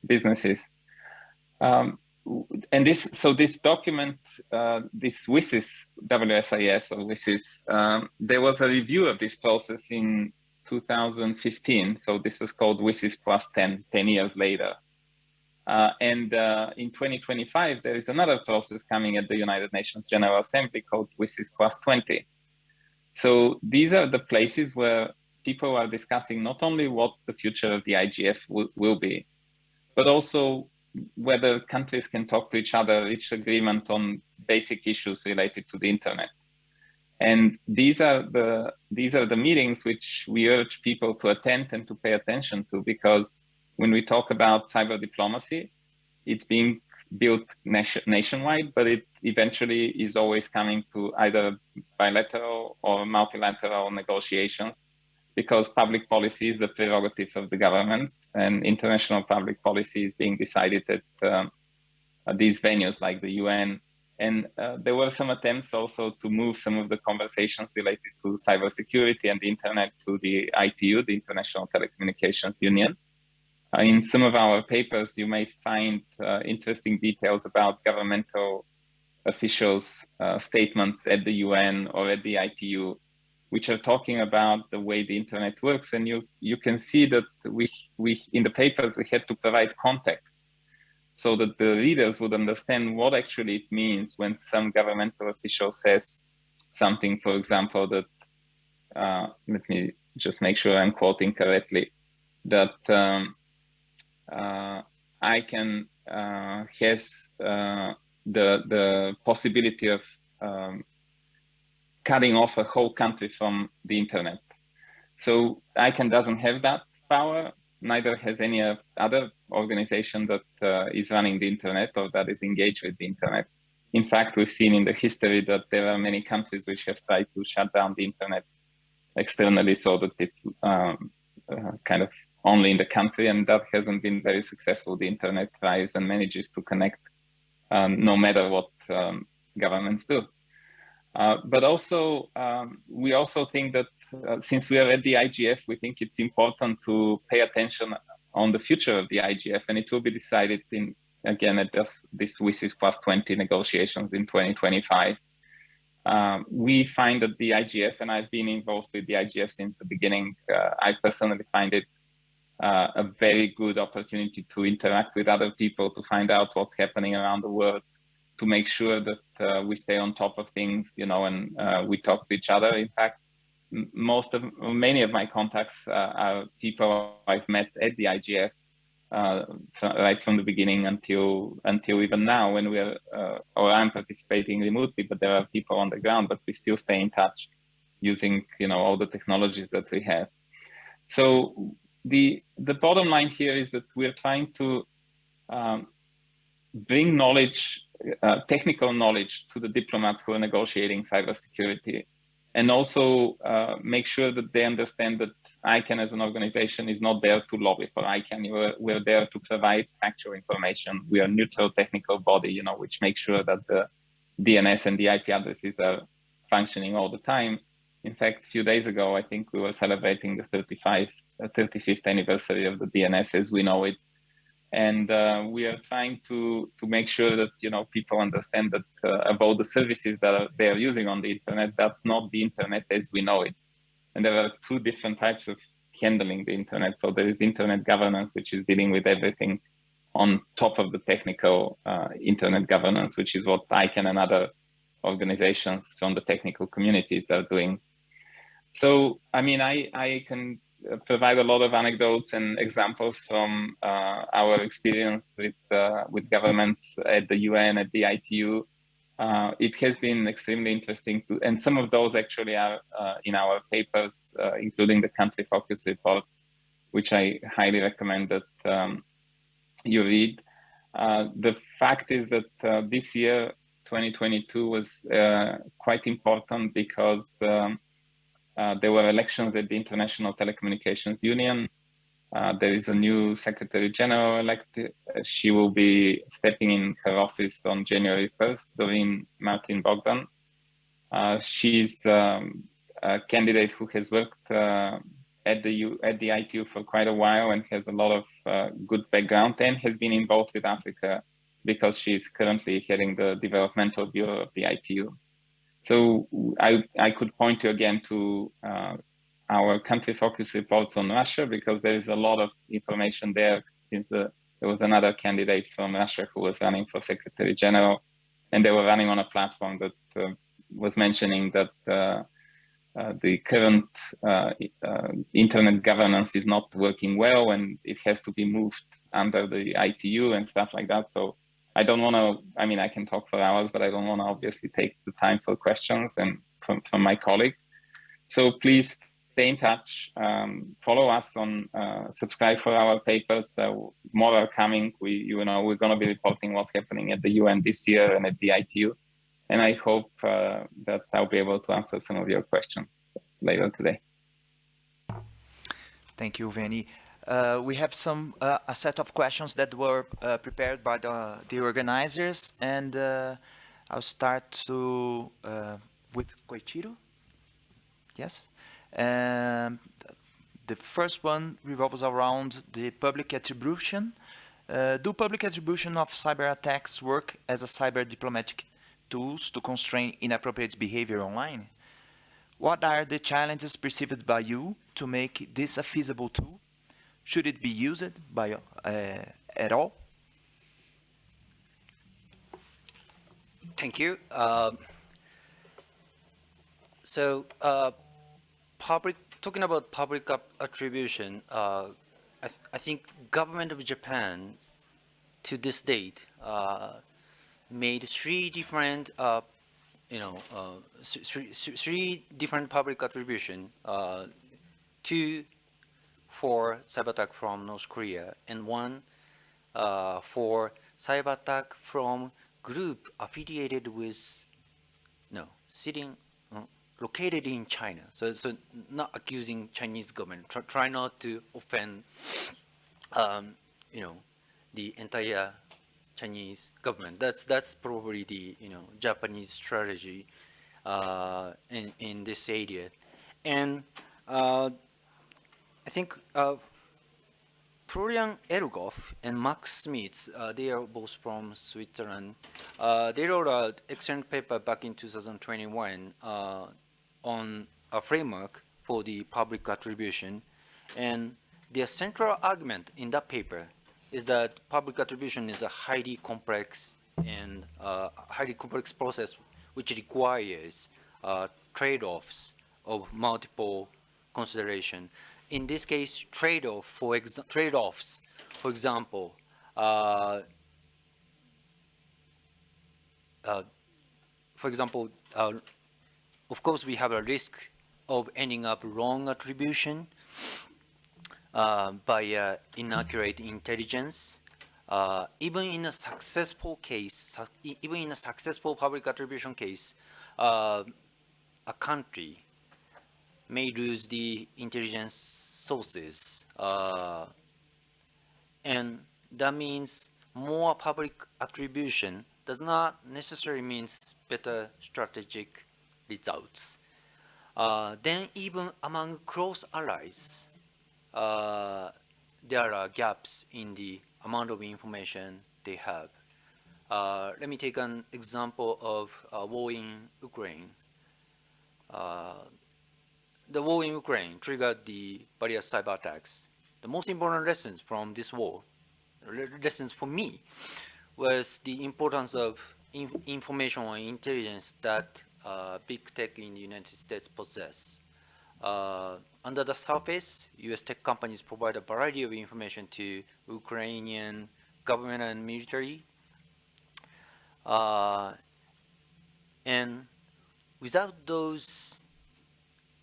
businesses. Um, and this, so this document, uh, this WSIS, WSIS or WSIS, um, there was a review of this process in 2015. So this was called WSIS plus 10, 10 years later. Uh, and uh, in 2025, there is another process coming at the United Nations General Assembly called WSIS plus 20. So these are the places where people are discussing not only what the future of the IGF will be, but also whether countries can talk to each other, reach agreement on basic issues related to the internet. And these are the these are the meetings which we urge people to attend and to pay attention to because when we talk about cyber diplomacy, it's being built nation, nationwide, but it eventually is always coming to either bilateral or multilateral negotiations because public policy is the prerogative of the governments and international public policy is being decided at, um, at these venues like the UN and uh, there were some attempts also to move some of the conversations related to cybersecurity and the internet to the ITU, the International Telecommunications Union. Uh, in some of our papers, you may find uh, interesting details about governmental officials' uh, statements at the UN or at the ITU, which are talking about the way the internet works. And you, you can see that we, we, in the papers, we had to provide context so that the readers would understand what actually it means when some governmental official says something, for example, that, uh, let me just make sure I'm quoting correctly, that um, uh, uh, has uh, the, the possibility of um, cutting off a whole country from the internet. So ICANN doesn't have that power, neither has any other organization that uh, is running the internet or that is engaged with the internet. In fact, we've seen in the history that there are many countries which have tried to shut down the internet externally so that it's um, uh, kind of only in the country and that hasn't been very successful. The internet thrives and manages to connect um, no matter what um, governments do. Uh, but also, um, we also think that uh, since we are at the IGF, we think it's important to pay attention on the future of the IGF, and it will be decided in again at this, this WSIS plus 20 negotiations in 2025. Um, we find that the IGF, and I've been involved with the IGF since the beginning, uh, I personally find it uh, a very good opportunity to interact with other people, to find out what's happening around the world, to make sure that uh, we stay on top of things, you know, and uh, we talk to each other. In fact, most of many of my contacts uh, are people I've met at the IGFs uh, right from the beginning until until even now when we're uh, or I'm participating remotely, but there are people on the ground, but we still stay in touch using you know all the technologies that we have. So the the bottom line here is that we're trying to um, bring knowledge, uh, technical knowledge to the diplomats who are negotiating cybersecurity, and also uh, make sure that they understand that ICANN as an organization is not there to lobby for ICANN. We're, we're there to provide factual information. We are a neutral technical body, you know, which makes sure that the DNS and the IP addresses are functioning all the time. In fact, a few days ago, I think we were celebrating the 35, uh, 35th anniversary of the DNS as we know it. And uh, we are trying to, to make sure that, you know, people understand that uh, about the services that are, they are using on the internet, that's not the internet as we know it. And there are two different types of handling the internet. So there is internet governance, which is dealing with everything on top of the technical uh, internet governance, which is what ICANN and other organizations from the technical communities are doing. So, I mean, I, I can provide a lot of anecdotes and examples from uh, our experience with, uh, with governments at the UN, at the ITU. Uh, it has been extremely interesting to, and some of those actually are uh, in our papers, uh, including the country focus reports, which I highly recommend that um, you read. Uh, the fact is that this year, 2022, was quite important because um, uh, there were elections at the International Telecommunications Union. Uh, there is a new Secretary General elected. She will be stepping in her office on January 1st, Doreen Martin Bogdan. Uh, she's um, a candidate who has worked at the U, at the ITU for quite a while and has a lot of uh, good background and has been involved with Africa because she's currently heading the developmental bureau of the ITU. So I, I could point you again to uh, our country focus reports on Russia because there is a lot of information there since the, there was another candidate from Russia who was running for Secretary General and they were running on a platform that uh, was mentioning that uh, uh, the current uh, uh, internet governance is not working well and it has to be moved under the ITU and stuff like that. So I don't want to, I mean, I can talk for hours, but I don't want to obviously take the time for questions and from, from my colleagues. So please stay in touch, um, follow us on, uh, subscribe for our papers. Uh, more are coming. We, you know, we're going to be reporting what's happening at the UN this year and at the ITU. And I hope uh, that I'll be able to answer some of your questions later today. Thank you, Veni. Uh, we have some uh, a set of questions that were uh, prepared by the, the organizers, and uh, I'll start to uh, with Koichiro. Yes. Um, the first one revolves around the public attribution. Do public attribution of cyber attacks work as a cyber diplomatic tools to constrain inappropriate behavior online? What are the challenges perceived by you to make this a feasible tool? Should it be used by uh, at all? Thank you. Um, so, uh, public talking about public attribution, uh, I, th I, think government of Japan to this date uh, made three different, uh, you know, uh, three, three different public attribution, uh, two for cyber attack from North Korea and one uh, for cyber attack from group affiliated with, no, sitting, uh, located in China. So, so not accusing Chinese government, try, try not to offend, um, you know, the entire Chinese government. That's that's probably the you know Japanese strategy uh, in in this area, and uh, I think uh, Florian Egloff and Max Smeets, uh, they are both from Switzerland. Uh, they wrote an excellent paper back in 2021 uh, on a framework for the public attribution, and their central argument in that paper is that public attribution is a highly complex and uh, highly complex process which requires uh, trade-offs of multiple consideration. In this case, trade-off for trade-offs, for example, uh, uh for example, uh, of course, we have a risk of ending up wrong attribution uh, by uh, inaccurate intelligence. uh, even in a successful case, even in a successful public attribution case, a country may lose the intelligence sources. Uh, and that means more public attribution does not necessarily means better strategic results. Uh, then even among close allies, uh, there are gaps in the amount of information they have. Uh, let me take an example of uh, war in Ukraine. The war in Ukraine triggered the various cyber attacks. The most important lessons from this war, lessons for me, was the importance of in information and intelligence that uh, big tech in the United States possess. Uh, under the surface, US tech companies provide a variety of information to Ukrainian government and military. Uh, and without those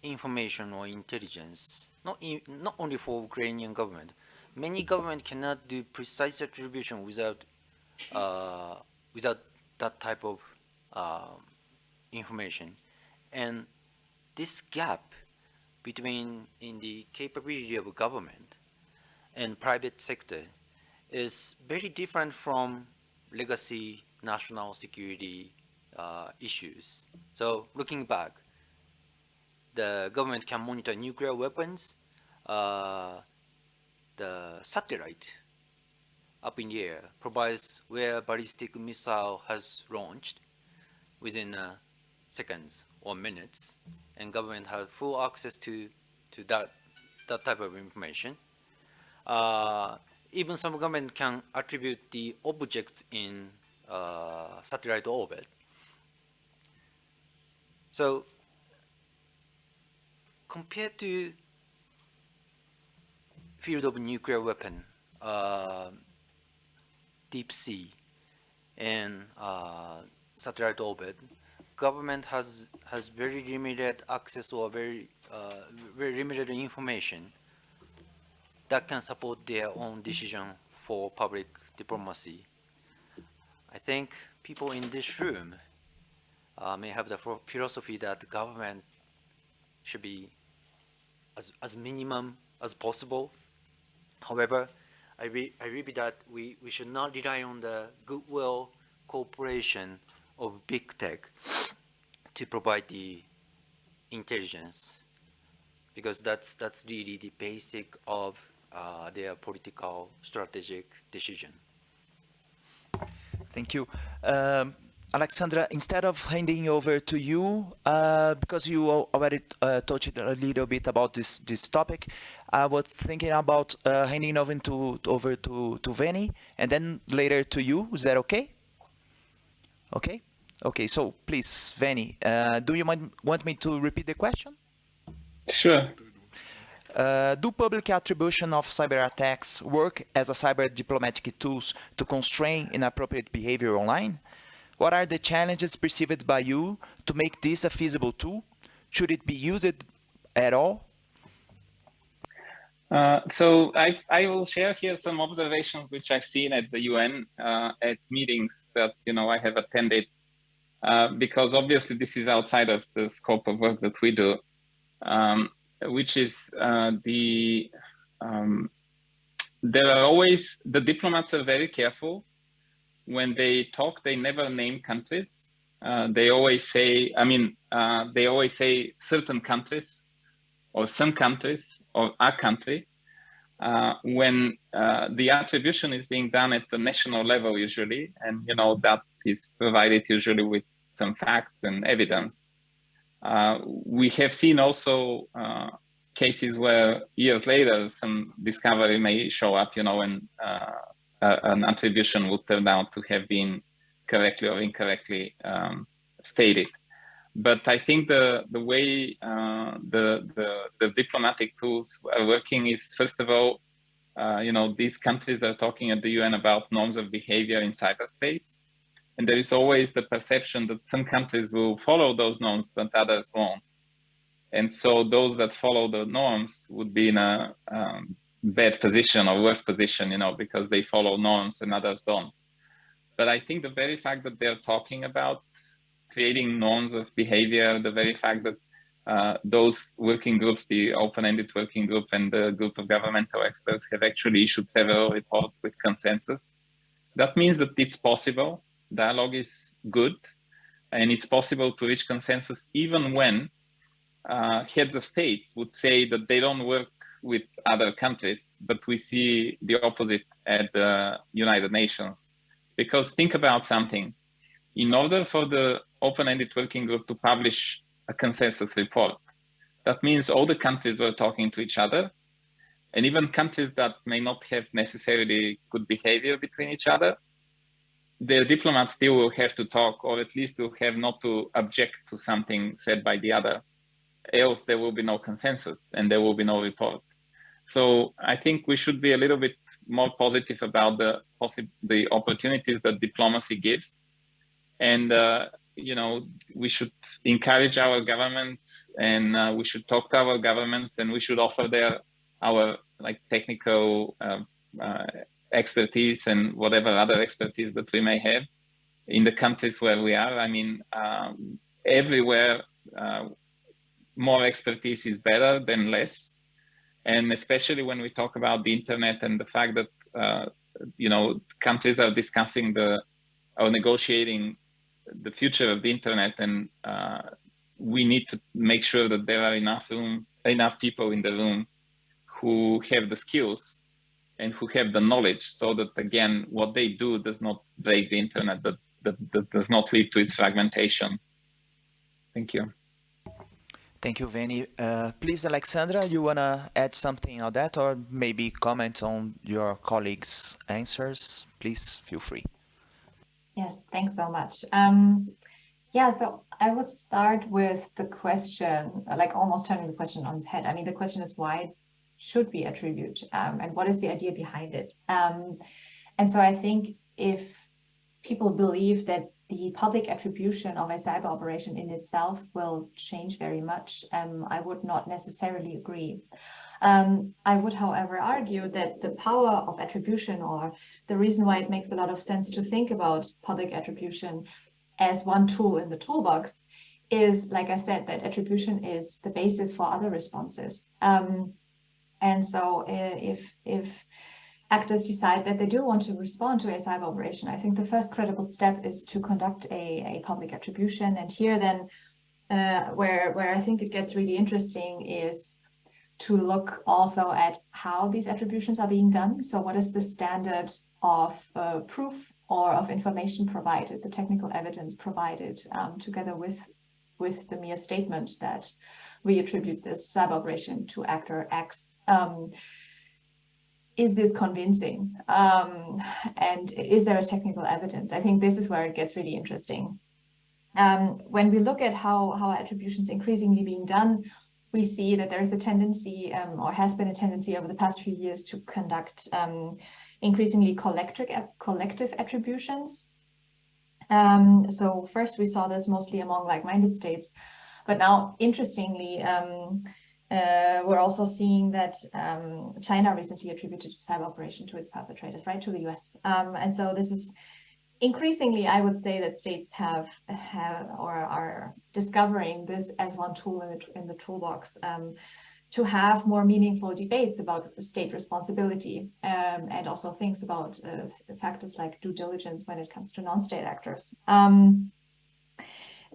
information or intelligence, not, in, not only for Ukrainian government, many government cannot do precise attribution without, uh, without that type of uh, information. And this gap between in the capability of government and private sector is very different from legacy national security uh, issues. So looking back, the government can monitor nuclear weapons, uh, the satellite up in the air provides where ballistic missile has launched within uh, seconds or minutes, and government has full access to to that that type of information. Uh, even some government can attribute the objects in uh, satellite orbit. So compared to field of nuclear weapon, uh, deep sea, and uh, satellite orbit, government has has very limited access or very uh, very limited information that can support their own decision for public diplomacy. I think people in this room uh, may have the philosophy that government should be as, as minimum as possible. However, I, re- I repeat that we, we should not rely on the goodwill cooperation of big tech to provide the intelligence because that's that's really the basic of uh, their political strategic decision. Thank you. Um, Alexandra, instead of handing over to you, uh, because you already uh, touched a little bit about this, this topic, I was thinking about uh, handing over to, over to, to Veni and then later to you. Is that okay? Okay? Okay, so please, Veni, uh, do you mind, want me to repeat the question? Sure. Uh, do public attribution of cyber attacks work as a cyber diplomatic tools to constrain inappropriate behavior online? What are the challenges perceived by you to make this a feasible tool? Should it be used at all? Uh, so I, I will share here some observations which I've seen at the UN uh, at meetings that you know I have attended, uh, because obviously this is outside of the scope of work that we do, um, which is uh, the um, there are always the diplomats are very careful when they talk. They never name countries. Uh, they always say, I mean, uh, they always say certain countries or some countries or a country uh, when uh, the attribution is being done at the national level usually and you know that is provided usually with some facts and evidence uh, we have seen also uh, cases where years later some discovery may show up you know and uh, an attribution would turn out to have been correctly or incorrectly um, stated but I think the the way uh, the, the the diplomatic tools are working is first of all, uh, you know, these countries are talking at the UN about norms of behavior in cyberspace, and there is always the perception that some countries will follow those norms, but others won't. And so those that follow the norms would be in a um, bad position or worse position, you know, because they follow norms and others don't. But I think the very fact that they're talking about creating norms of behavior, the very fact that uh, those working groups, the open-ended working group and the group of governmental experts have actually issued several reports with consensus. That means that it's possible, dialogue is good, and it's possible to reach consensus even when uh, heads of states would say that they don't work with other countries, but we see the opposite at the United Nations. Because think about something, in order for the open-ended working group to publish a consensus report, that means all the countries were talking to each other, and even countries that may not have necessarily good behavior between each other, their diplomats still will have to talk, or at least will have not to object to something said by the other. Else there will be no consensus and there will be no report. So I think we should be a little bit more positive about the the opportunities that diplomacy gives, and uh, you know we should encourage our governments and uh, we should talk to our governments and we should offer their our like technical uh, uh expertise and whatever other expertise that we may have in the countries where we are. I mean, um, everywhere uh, more expertise is better than less and especially when we talk about the internet and the fact that uh, you know countries are discussing the or negotiating the future of the internet and uh, we need to make sure that there are enough enough people in the room who have the skills and who have the knowledge so that again what they do does not break the internet that, that, that does not lead to its fragmentation. Thank you Thank you, Veni. Uh, please, Alexandra, you want to add something on that or maybe comment on your colleagues' answers? Please feel free. Yes, thanks so much. Um, yeah, so I would start with the question, like almost turning the question on its head. I mean, the question is why should we attribute um, and what is the idea behind it? Um, and so I think if people believe that the public attribution of a cyber operation in itself will change very much. Um, I would not necessarily agree. Um, I would, however, argue that the power of attribution or the reason why it makes a lot of sense to think about public attribution as one tool in the toolbox is, like I said, that attribution is the basis for other responses. Um, and so uh, if, if actors decide that they do want to respond to a cyber operation, I think the first credible step is to conduct a, a public attribution. And here then, uh, where, where I think it gets really interesting is to look also at how these attributions are being done. So what is the standard of uh, proof or of information provided, the technical evidence provided um, together with, with the mere statement that we attribute this cyber operation to actor X. Um, is this convincing? Um, and is there a technical evidence? I think this is where it gets really interesting. Um, when we look at how, how attribution is increasingly being done, we see that there is a tendency um, or has been a tendency over the past few years to conduct um, increasingly collective, collective attributions. Um, so first we saw this mostly among like-minded states, but now interestingly, um, uh, we're also seeing that um, China recently attributed cyber operation to its perpetrators, right, to the US. Um, and so this is increasingly, I would say that states have, have or are discovering this as one tool in the, in the toolbox um, to have more meaningful debates about state responsibility um, and also things about uh, factors like due diligence when it comes to non-state actors. Um,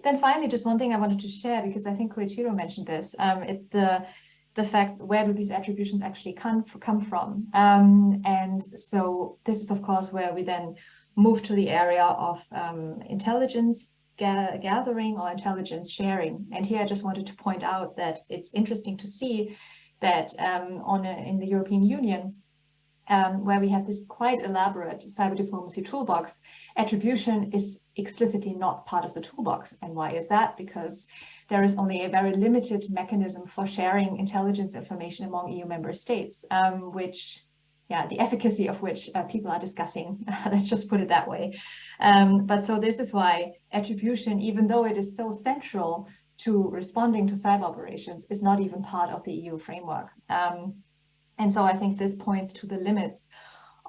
then finally, just one thing I wanted to share, because I think Koichiro mentioned this, um, it's the the fact where do these attributions actually come, come from? Um, and so this is, of course, where we then move to the area of um, intelligence ga gathering or intelligence sharing. And here I just wanted to point out that it's interesting to see that um, on a, in the European Union, um, where we have this quite elaborate cyber diplomacy toolbox, attribution is explicitly not part of the toolbox. And why is that? Because there is only a very limited mechanism for sharing intelligence information among EU member states, um, which, yeah, the efficacy of which uh, people are discussing, *laughs* let's just put it that way. Um, but so this is why attribution, even though it is so central to responding to cyber operations, is not even part of the EU framework. Um, And so I think this points to the limits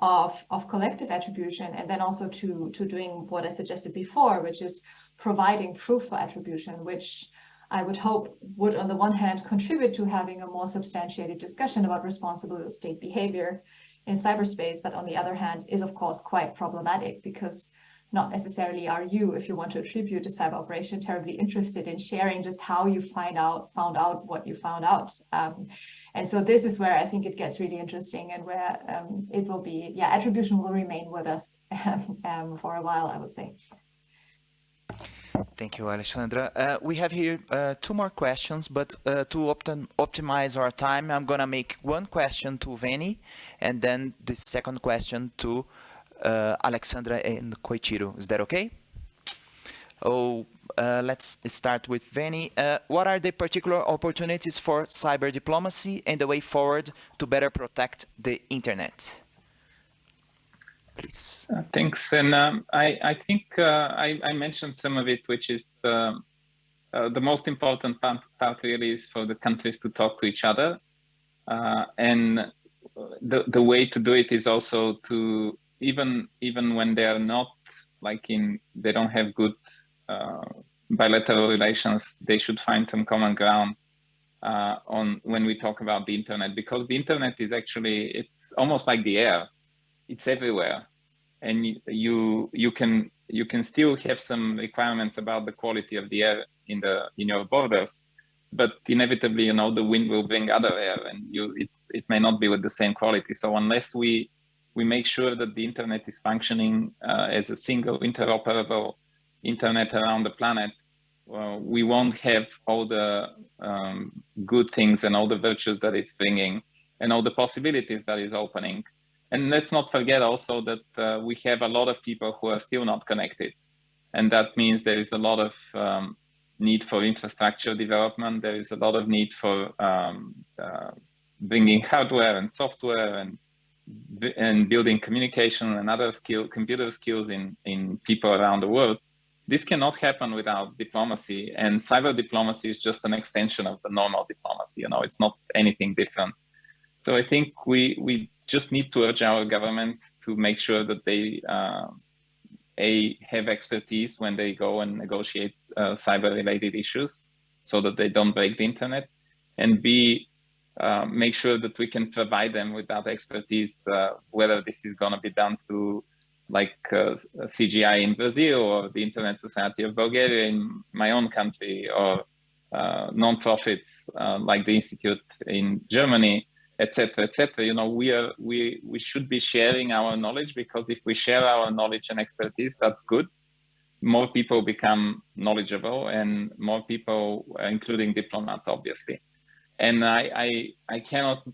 of, of collective attribution and then also to, to doing what I suggested before, which is providing proof for attribution, which I would hope would, on the one hand, contribute to having a more substantiated discussion about responsible state behavior in cyberspace, but on the other hand, is of course quite problematic because not necessarily are you, if you want to attribute a cyber operation, terribly interested in sharing just how you find out, found out what you found out. Um, and so this is where I think it gets really interesting and where um, it will be, yeah, attribution will remain with us *laughs* um, for a while, I would say. Thank you, Alexandra. Uh, we have here uh, two more questions, but uh, to optim optimize our time, I'm going to make one question to Veni and then the second question to Alexandra and Koichiro. Is that okay? Oh, uh, let's start with Veni. Uh, what are the particular opportunities for cyber diplomacy and the way forward to better protect the internet? Please. Uh, thanks. And um, I, I, think uh, I, I, mentioned some of it, which is uh, the most important part, part, really is for the countries to talk to each other. and the, the way to do it is also to even even when they are not like in they don't have good uh, bilateral relations, they should find some common ground uh, on when we talk about the internet because the internet is actually it's almost like the air, it's everywhere, and you you can you can still have some requirements about the quality of the air in the in your borders, but inevitably you know the wind will bring other air and you it's it may not be with the same quality. So unless we we make sure that the internet is functioning uh, as a single interoperable internet around the planet, well, we won't have all the um, good things and all the virtues that it's bringing and all the possibilities that is opening. And let's not forget also that uh, we have a lot of people who are still not connected. And that means there is a lot of um, need for infrastructure development. There is a lot of need for um, uh, bringing hardware and software and and building communication and other skill, computer skills in, in people around the world, this cannot happen without diplomacy. And cyber diplomacy is just an extension of the normal diplomacy. You know, it's not anything different. So I think we we just need to urge our governments to make sure that they uh, a have expertise when they go and negotiate uh, cyber-related issues, so that they don't break the internet, and b uh, make sure that we can provide them with that expertise, uh, whether this is going to be done through like uh, CGI in Brazil or the Internet Society of Bulgaria in my own country or uh, non-profits uh, like the Institute in Germany, etc., etc. You know, we are we we should be sharing our knowledge because if we share our knowledge and expertise, that's good. More people become knowledgeable, and more people, including diplomats, obviously and I, I, I cannot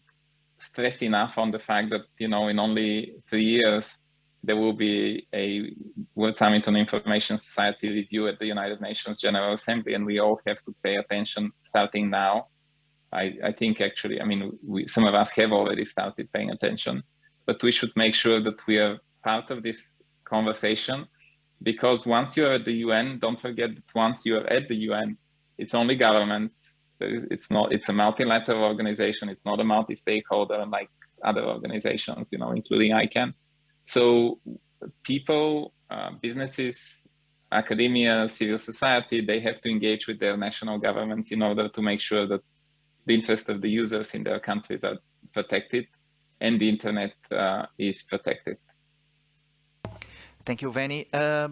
stress enough on the fact that you know in only three years there will be a World Summit on Information Society review at the United Nations General Assembly, and we all have to pay attention starting now. I, I think actually, I mean, we, some of us have already started paying attention, but we should make sure that we are part of this conversation because once you're at the UN, don't forget that once you're at the UN, it's only governments it's not it's a multilateral organization it's not a multi-stakeholder like other organizations you know including icann. So people uh, businesses academia civil society they have to engage with their national governments in order to make sure that the interest of the users in their countries are protected and the internet uh, is protected. Thank you Veni. Uh,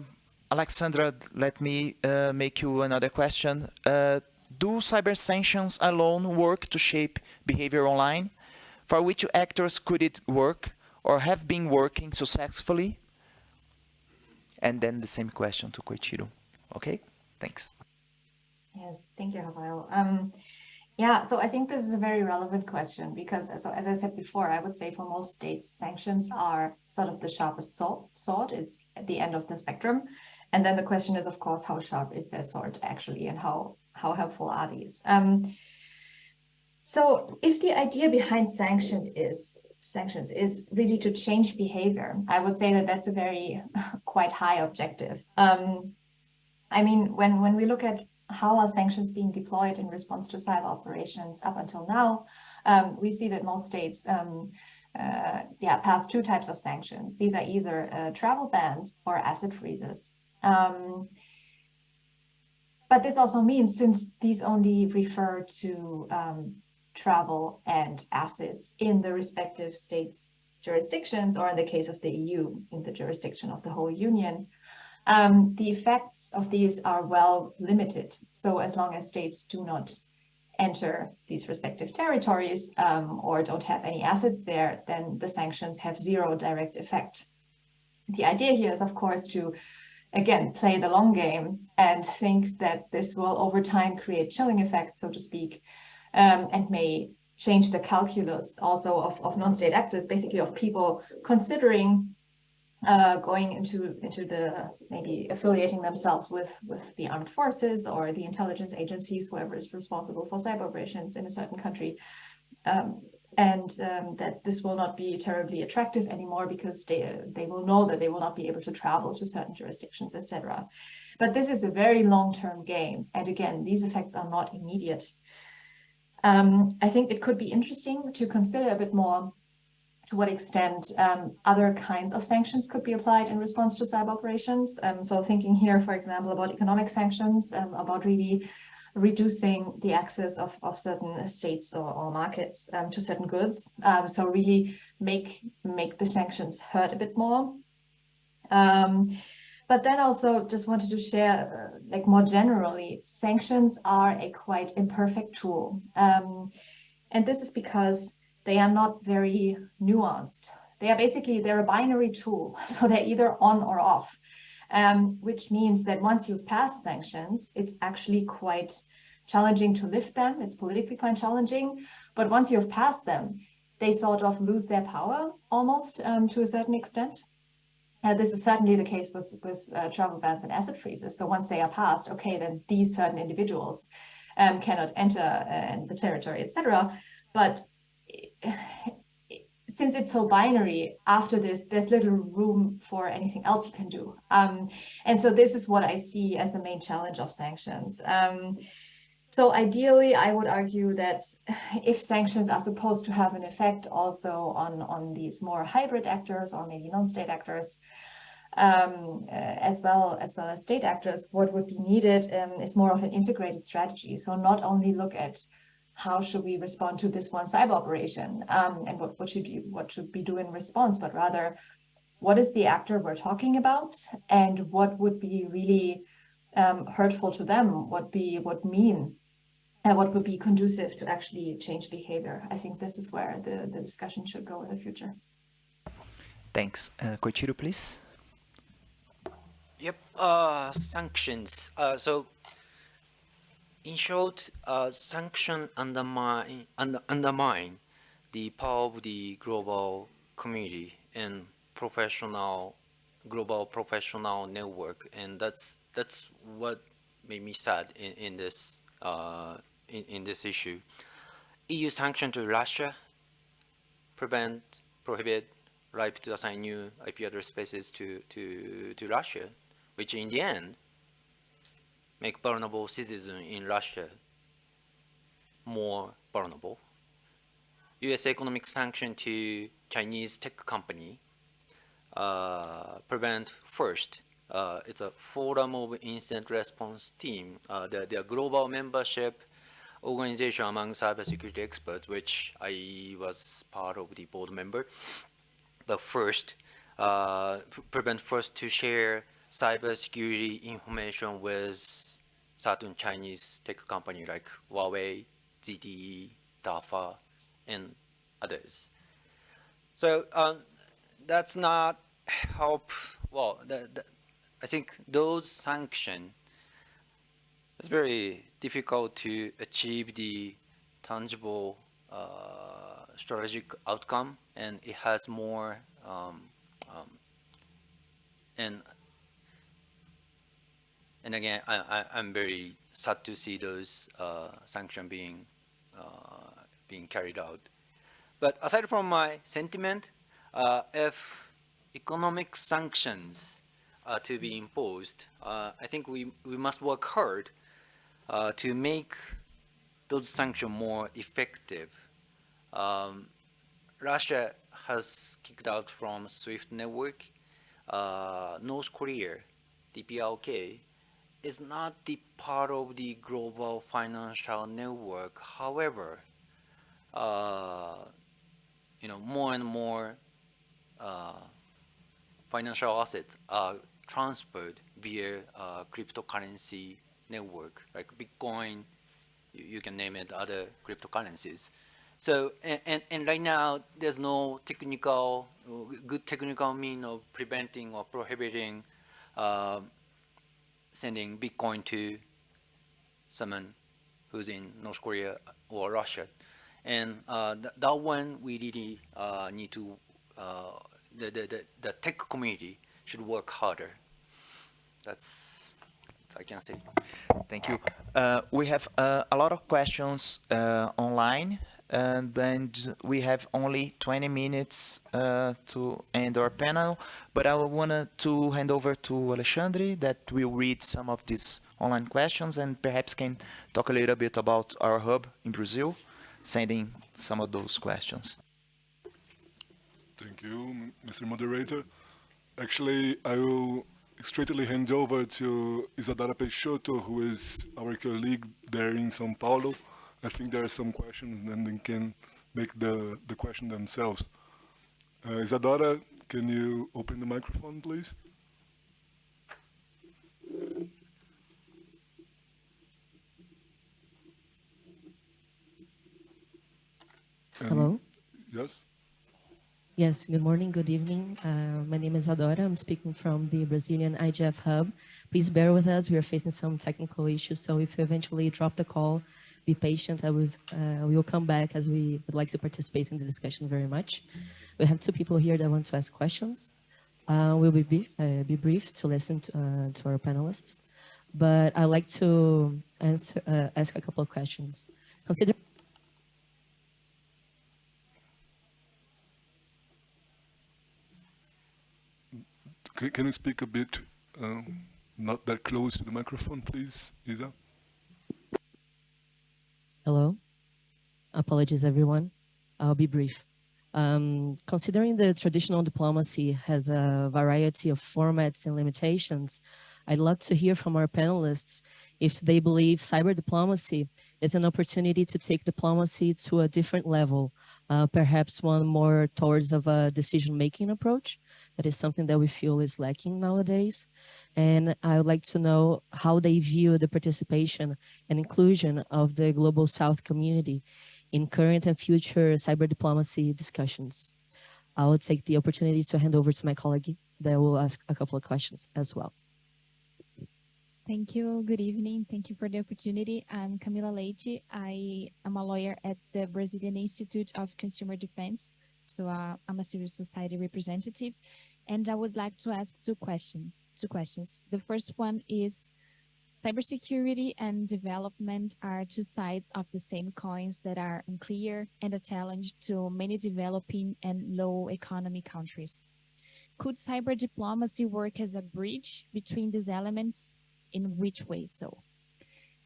alexandra let me uh, make you another question. Uh, do cyber sanctions alone work to shape behavior online? For which actors could it work or have been working successfully? And then the same question to Koichiro. Okay, thanks. Yes, thank you, Rafael. Um, yeah, so I think this is a very relevant question because, so as I said before, I would say for most states, sanctions are sort of the sharpest sword. It's at the end of the spectrum. And then the question is, of course, how sharp is that sword actually and how how helpful are these? Um, so if the idea behind sanction is sanctions is really to change behavior, I would say that that's a very *laughs* quite high objective. Um, I mean, when, when we look at how are sanctions being deployed in response to cyber operations up until now, um, we see that most states um, uh, yeah, pass two types of sanctions. These are either uh, travel bans or asset freezes. Um, but this also means since these only refer to um, travel and assets in the respective states' jurisdictions, or in the case of the EU, in the jurisdiction of the whole union, um, the effects of these are well limited. So as long as states do not enter these respective territories um, or don't have any assets there, then the sanctions have zero direct effect. The idea here is, of course, to again play the long game and think that this will over time create chilling effects, so to speak, um, and may change the calculus also of, of non-state actors, basically of people considering uh, going into into the maybe affiliating themselves with with the armed forces or the intelligence agencies, whoever is responsible for cyber operations in a certain country, um, and um, that this will not be terribly attractive anymore because they they will know that they will not be able to travel to certain jurisdictions, etc. But this is a very long-term game, and again, these effects are not immediate. Um, I think it could be interesting to consider a bit more to what extent um, other kinds of sanctions could be applied in response to cyber operations. Um, so thinking here, for example, about economic sanctions, um, about really reducing the access of, of certain states or, or markets um, to certain goods. Um, so really make, make the sanctions hurt a bit more. Um, but then also just wanted to share, uh, like more generally, sanctions are a quite imperfect tool. and this is because they are not very nuanced. They are basically, they're a binary tool. *laughs* So they're either on or off, um, which means that once you've passed sanctions, it's actually quite challenging to lift them. It's politically quite challenging. But once you've passed them, they sort of lose their power almost um, to a certain extent. Uh, this is certainly the case with, with uh, travel bans and asset freezes. So once they are passed, okay, then these certain individuals um, cannot enter uh, the territory, etc. But since it's so binary, after this, there's little room for anything else you can do. Um, and so this is what I see as the main challenge of sanctions. Um, so ideally, I would argue that if sanctions are supposed to have an effect also on, on these more hybrid actors or maybe non-state actors, um, uh, as well as well as state actors, what would be needed um, is more of an integrated strategy. So not only look at how should we respond to this one cyber operation um, and what, what should you what should we do in response, but rather what is the actor we're talking about and what would be really um, hurtful to them, what be what mean and what would be conducive to actually change behavior. I think this is where the, the discussion should go in the future. Thanks. Uh, Koichiro, please. Yep, uh, sanctions. Uh, so in short, uh, sanction undermine, under, undermine the power of the global community and professional, global professional network, and that's that's what made me sad in, in this uh, in, in this issue. EU sanction to Russia prevent, prohibit right to assign new IP address spaces to, to, to Russia, which in the end make vulnerable citizens in Russia more vulnerable. U.S. economic sanction to Chinese tech company uh, prevent first. Uh, it's a forum of incident response team. Uh, global membership organization among cybersecurity experts, which I was part of the board member. But first, uh, prevent first to share cybersecurity information with certain Chinese tech company like Huawei, ZTE, DARPA, and others. So um, that's not help, well, the, the, I think those sanctions, it's very difficult to achieve the tangible uh, strategic outcome and it has more um, um, and and again, I, am very sad to see those uh, sanctions being uh, being carried out. But aside from my sentiment, uh, if economic sanctions are to be imposed, uh, I think we, we must work hard uh, to make those sanctions more effective, um, Russia has kicked out from SWIFT network. Uh, North Korea, DPRK, is not the part of the global financial network. However, uh, you know, more and more uh, financial assets are transferred via uh, cryptocurrency network, like Bitcoin, you, you, can name it, other cryptocurrencies. So, and, and, and right now, there's no technical, good technical mean of preventing or prohibiting uh, sending Bitcoin to someone who's in North Korea or Russia. And uh, th that one we really uh, need to, uh, the, the, the, tech community should work harder. That's, that's I can say. Thank you. Uh, we have uh, a lot of questions uh, online and then we have only 20 minutes uh, to end our panel, but I want to hand over to Alexandre that will read some of these online questions and perhaps can talk a little bit about our hub in Brazil, sending some of those questions. Thank you, Mr. Moderator. Actually, I will straightly hand over to Isadora Peixoto, who is our colleague there in São Paulo, I think there are some questions and they can make the, the question themselves. Uh, Isadora, can you open the microphone, please? And Hello? Yes? Yes, good morning, good evening. Uh, my name is Adora. I'm speaking from the Brazilian IGF Hub. Please bear with us. We are facing some technical issues, so if you eventually drop the call, be patient. I was, uh, we will come back as we would like to participate in the discussion very much. We have two people here that want to ask questions. Uh, we'll be brief, uh, be brief to listen to, uh, to, our panelists, but I'd like to answer, uh, ask a couple of questions. Consider Can you speak a bit, um, not that close to the microphone, please, Isa? Hello. Apologies, everyone. I'll be brief. Um, considering the traditional diplomacy has a variety of formats and limitations, I'd love to hear from our panelists if they believe cyber diplomacy is an opportunity to take diplomacy to a different level, uh, perhaps one more towards of a decision-making approach. That is something that we feel is lacking nowadays. And I would like to know how they view the participation and inclusion of the Global South community in current and future cyber diplomacy discussions. I will take the opportunity to hand over to my colleague that will ask a couple of questions as well. Thank you. Good evening. Thank you for the opportunity. I'm Camila Leite. I am a lawyer at the Brazilian Institute of Consumer Defense. So uh, I'm a civil society representative. And I would like to ask two questions. Two questions. The first one is cybersecurity and development are two sides of the same coins that are unclear and a challenge to many developing and low economy countries. Could cyber diplomacy work as a bridge between these elements? In which way so?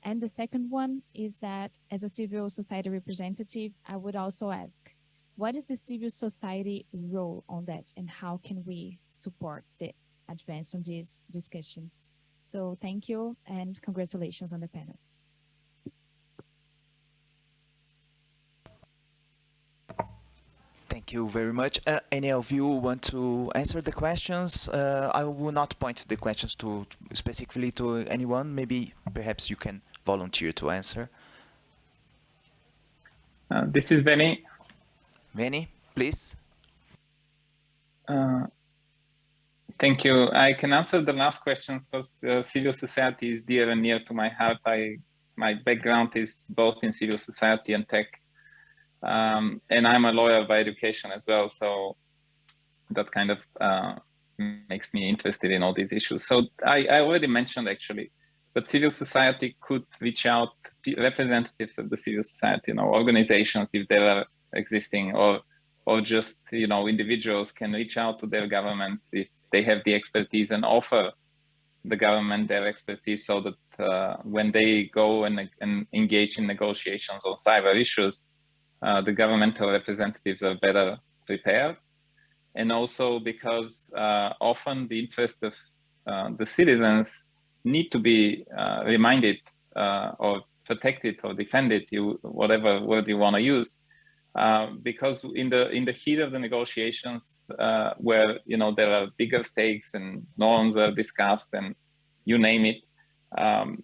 And the second one is that as a civil society representative, I would also ask, what is the civil society role on that and how can we support the advance on these discussions? So thank you and congratulations on the panel. Thank you very much. Uh, any of you want to answer the questions? Uh, I will not point the questions to specifically to anyone. Maybe perhaps you can volunteer to answer. Uh, this is Veni. Veni, please. Uh, thank you. I can answer the last questions because uh, civil society is dear and near to my heart. I, my background is both in civil society and tech. Um, and I'm a lawyer by education as well. So that kind of uh, makes me interested in all these issues. So I, I already mentioned actually, but civil society could reach out representatives of the civil society, you know, organizations if there are existing or or just you know individuals can reach out to their governments if they have the expertise and offer the government their expertise so that uh, when they go and, and engage in negotiations on cyber issues, uh, the governmental representatives are better prepared. And also because uh, often the interest of uh, the citizens need to be uh, reminded or protected or defended, you, whatever word you want to use, uh, because in the in the heat of the negotiations, uh, where you know there are bigger stakes and norms are discussed and you name it, um,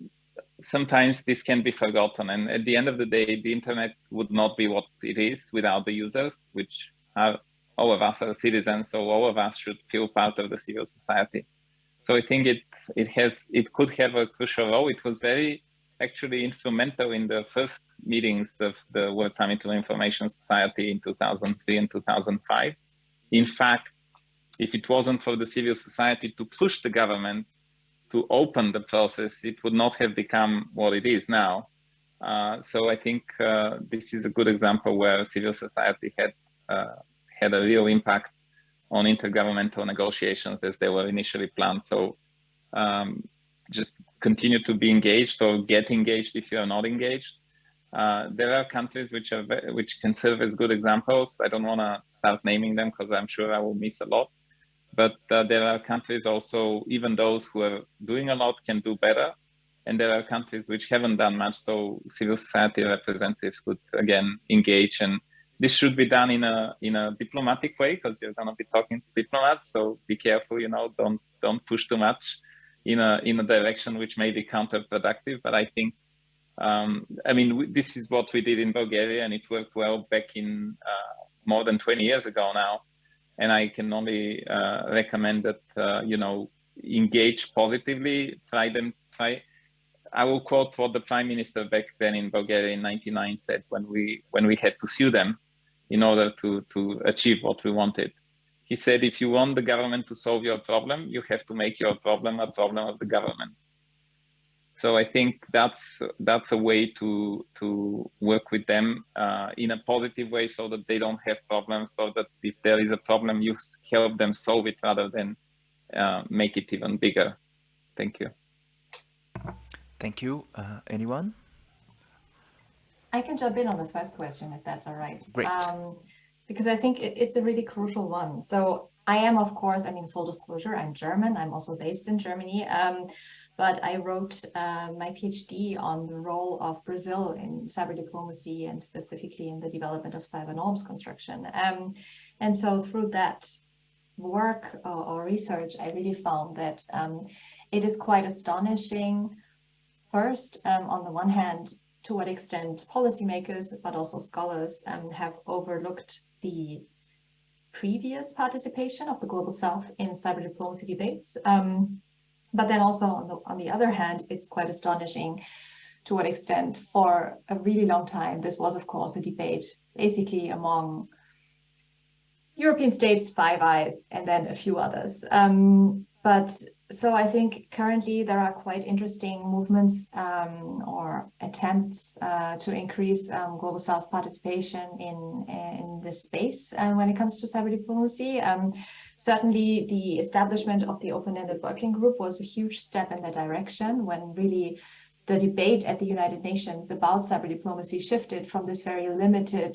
sometimes this can be forgotten. And at the end of the day, the internet would not be what it is without the users, which are all of us are citizens, so all of us should feel part of the civil society. So I think it it has it could have a crucial role. It was very actually instrumental in the first meetings of the World Summit on Information Society in 2003 and 2005. In fact, if it wasn't for the civil society to push the government to open the process, it would not have become what it is now. Uh, so I think uh, this is a good example where civil society had uh, had a real impact on intergovernmental negotiations as they were initially planned. So um, just continue to be engaged or get engaged if you are not engaged. Uh, there are countries which are which can serve as good examples. I don't want to start naming them because I'm sure I will miss a lot. But uh, there are countries also, even those who are doing a lot can do better. And there are countries which haven't done much. So civil society representatives could again engage. And this should be done in a in a diplomatic way because you're going to be talking to diplomats. So be careful, you know, don't don't push too much in a in a direction which may be counterproductive. But I think um, I mean, this is what we did in Bulgaria and it worked well back in uh, more than 20 years ago now. And I can only uh, recommend that, uh, you know, engage positively, try them, try. I will quote what the prime minister back then in Bulgaria in 99 said when we, when we had to sue them in order to, to achieve what we wanted. He said, if you want the government to solve your problem, you have to make your problem a problem of the government so I think that's that's a way to to work with them uh, in a positive way, so that they don't have problems. So that if there is a problem, you help them solve it rather than uh, make it even bigger. Thank you. Thank you. Uh, anyone? I can jump in on the first question if that's all right. Great. Um, because I think it, it's a really crucial one. So I am, of course, I mean, full disclosure, I'm German. I'm also based in Germany. Um, but I wrote uh, my PhD on the role of Brazil in cyber diplomacy and specifically in the development of cyber norms construction. Um, and so through that work or, or, research, I really found that um, it is quite astonishing, first, um, on the one hand, to what extent policymakers, but also scholars um, have overlooked the previous participation of the Global South in cyber diplomacy debates. Um, but then also on the, on the other hand, it's quite astonishing to what extent for a really long time, this was of course a debate basically among European states, Five Eyes, and then a few others. Um, but so I think currently there are quite interesting movements um, or attempts uh, to increase um, global south participation in in this space uh, when it comes to cyber diplomacy. Um, certainly, the establishment of the open-ended working group was a huge step in that direction when really the debate at the United Nations about cyber diplomacy shifted from this very limited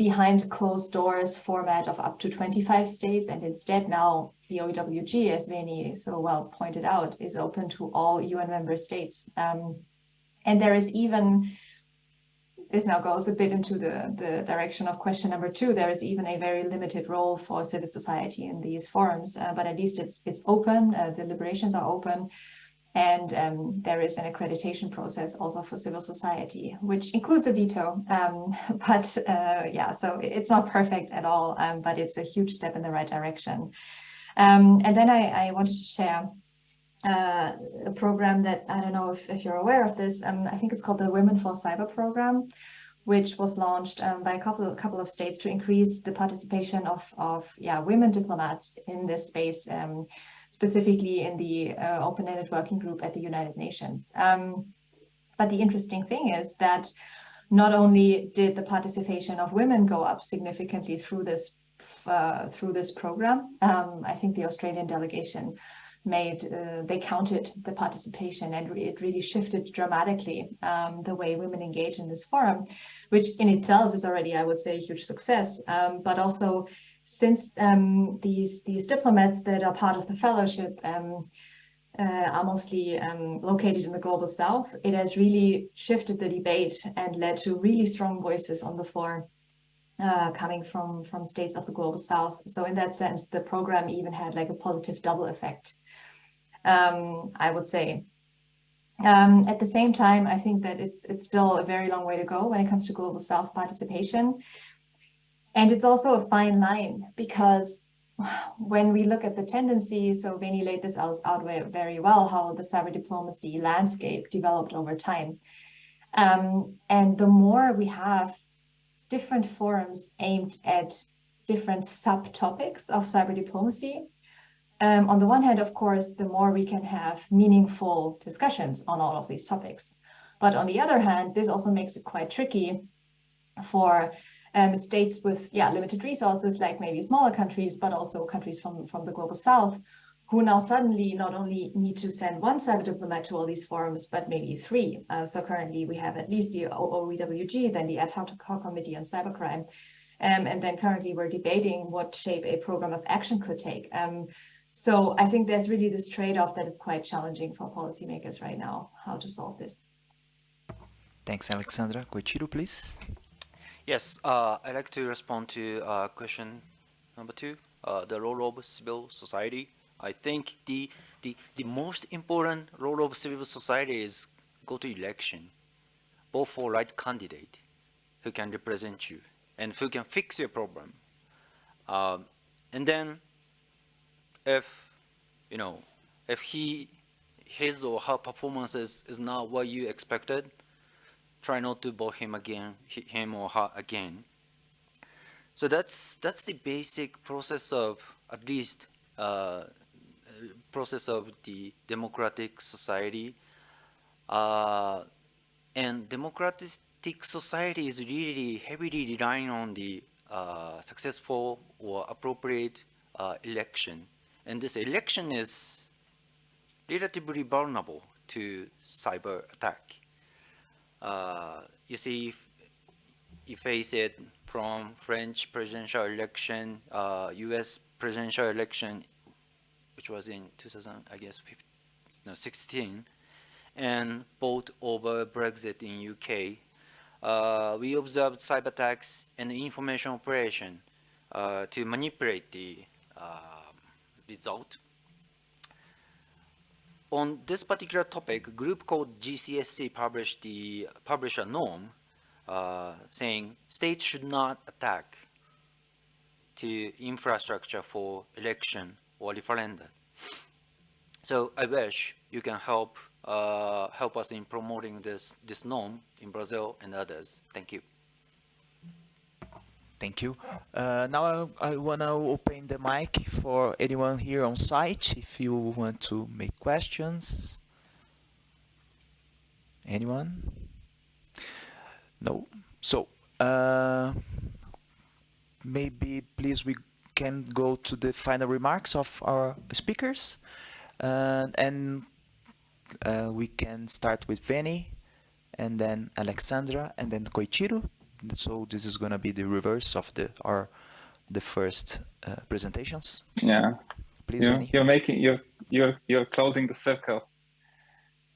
behind closed doors format of up to 25 states. And instead now the OEWG, as Veni so well pointed out, is open to all UN member states. Um, and there is even, this now goes a bit into the, the direction of question number two, there is even a very limited role for civil society in these forums, uh, but at least it's, it's open, uh, deliberations are open. And um, there is an accreditation process also for civil society, which includes a veto. Um, *laughs* but uh, yeah, so it's not perfect at all, um, but it's a huge step in the right direction. Um, and then I, I, wanted to share uh, a program that I don't know if, if you're aware of this. Um, I think it's called the Women for Cyber program which was launched um, by a couple, couple of states to increase the participation of, of yeah, women diplomats in this space um, specifically in the uh, open-ended working group at the United Nations. Um, but the interesting thing is that not only did the participation of women go up significantly through this uh, through this program, um, I think the Australian delegation made uh, they counted the participation and re it really shifted dramatically um, the way women engage in this forum which in itself is already i would say a huge success um, but also since um, these these diplomats that are part of the fellowship um, uh, are mostly um, located in the global south it has really shifted the debate and led to really strong voices on the floor uh, coming from from states of the global south so in that sense the program even had like a positive double effect um, I would say. Um, at the same time, I think that it's it's still a very long way to go when it comes to global South participation. And it's also a fine line because when we look at the tendency, so Veni laid this out, out very well, how the cyber diplomacy landscape developed over time. Um, and the more we have different forums aimed at different subtopics of cyber diplomacy, um, on the one hand, of course, the more we can have meaningful discussions on all of these topics. But on the other hand, this also makes it quite tricky for um, states with yeah limited resources, like maybe smaller countries, but also countries from, from the global south, who now suddenly not only need to send one cyber diplomat to all these forums, but maybe three. Uh, so currently we have at least the OEWG, then the ad hoc committee on cybercrime. Um, and then currently we're debating what shape a program of action could take. Um, so I think there's really this trade-off that is quite challenging for policymakers right now, how to solve this. Thanks, Alexandra. Koichiro, please. Yes, uh, I'd like to respond to uh, question number two, uh, the role of civil society. I think the, the, the most important role of civil society is go to election, vote for right candidate who can represent you and who can fix your problem. Um, and then if you know if he his or her performances is not what you expected try not to vote him again him or her again. So that's that's the basic process of at least uh, process of the democratic society. Uh, and democratic society is really heavily relying on the uh, successful or appropriate uh, election. And this election is relatively vulnerable to cyber attack. Uh, you see, you face it from French presidential election, uh, U.S. presidential election, which was in 2000, I guess, 15, no, 16, and vote over Brexit in UK. Uh, we observed cyber attacks and information operation uh, to manipulate the uh, result. On this particular topic, a group called GCSC published the published a norm uh, saying states should not attack to infrastructure for election or referenda. So I wish you can help uh, help us in promoting this this norm in Brazil and others. Thank you. Thank you. Uh, now I, I want to open the mic for anyone here on site if you want to make questions. Anyone? No? So, uh, maybe please we can go to the final remarks of our speakers uh, and uh, we can start with Veni and then Alexandra and then Koichiro so this is going to be the reverse of the our the first uh, presentations. Yeah. Please, you're, you're, making you're you're you're closing the circle.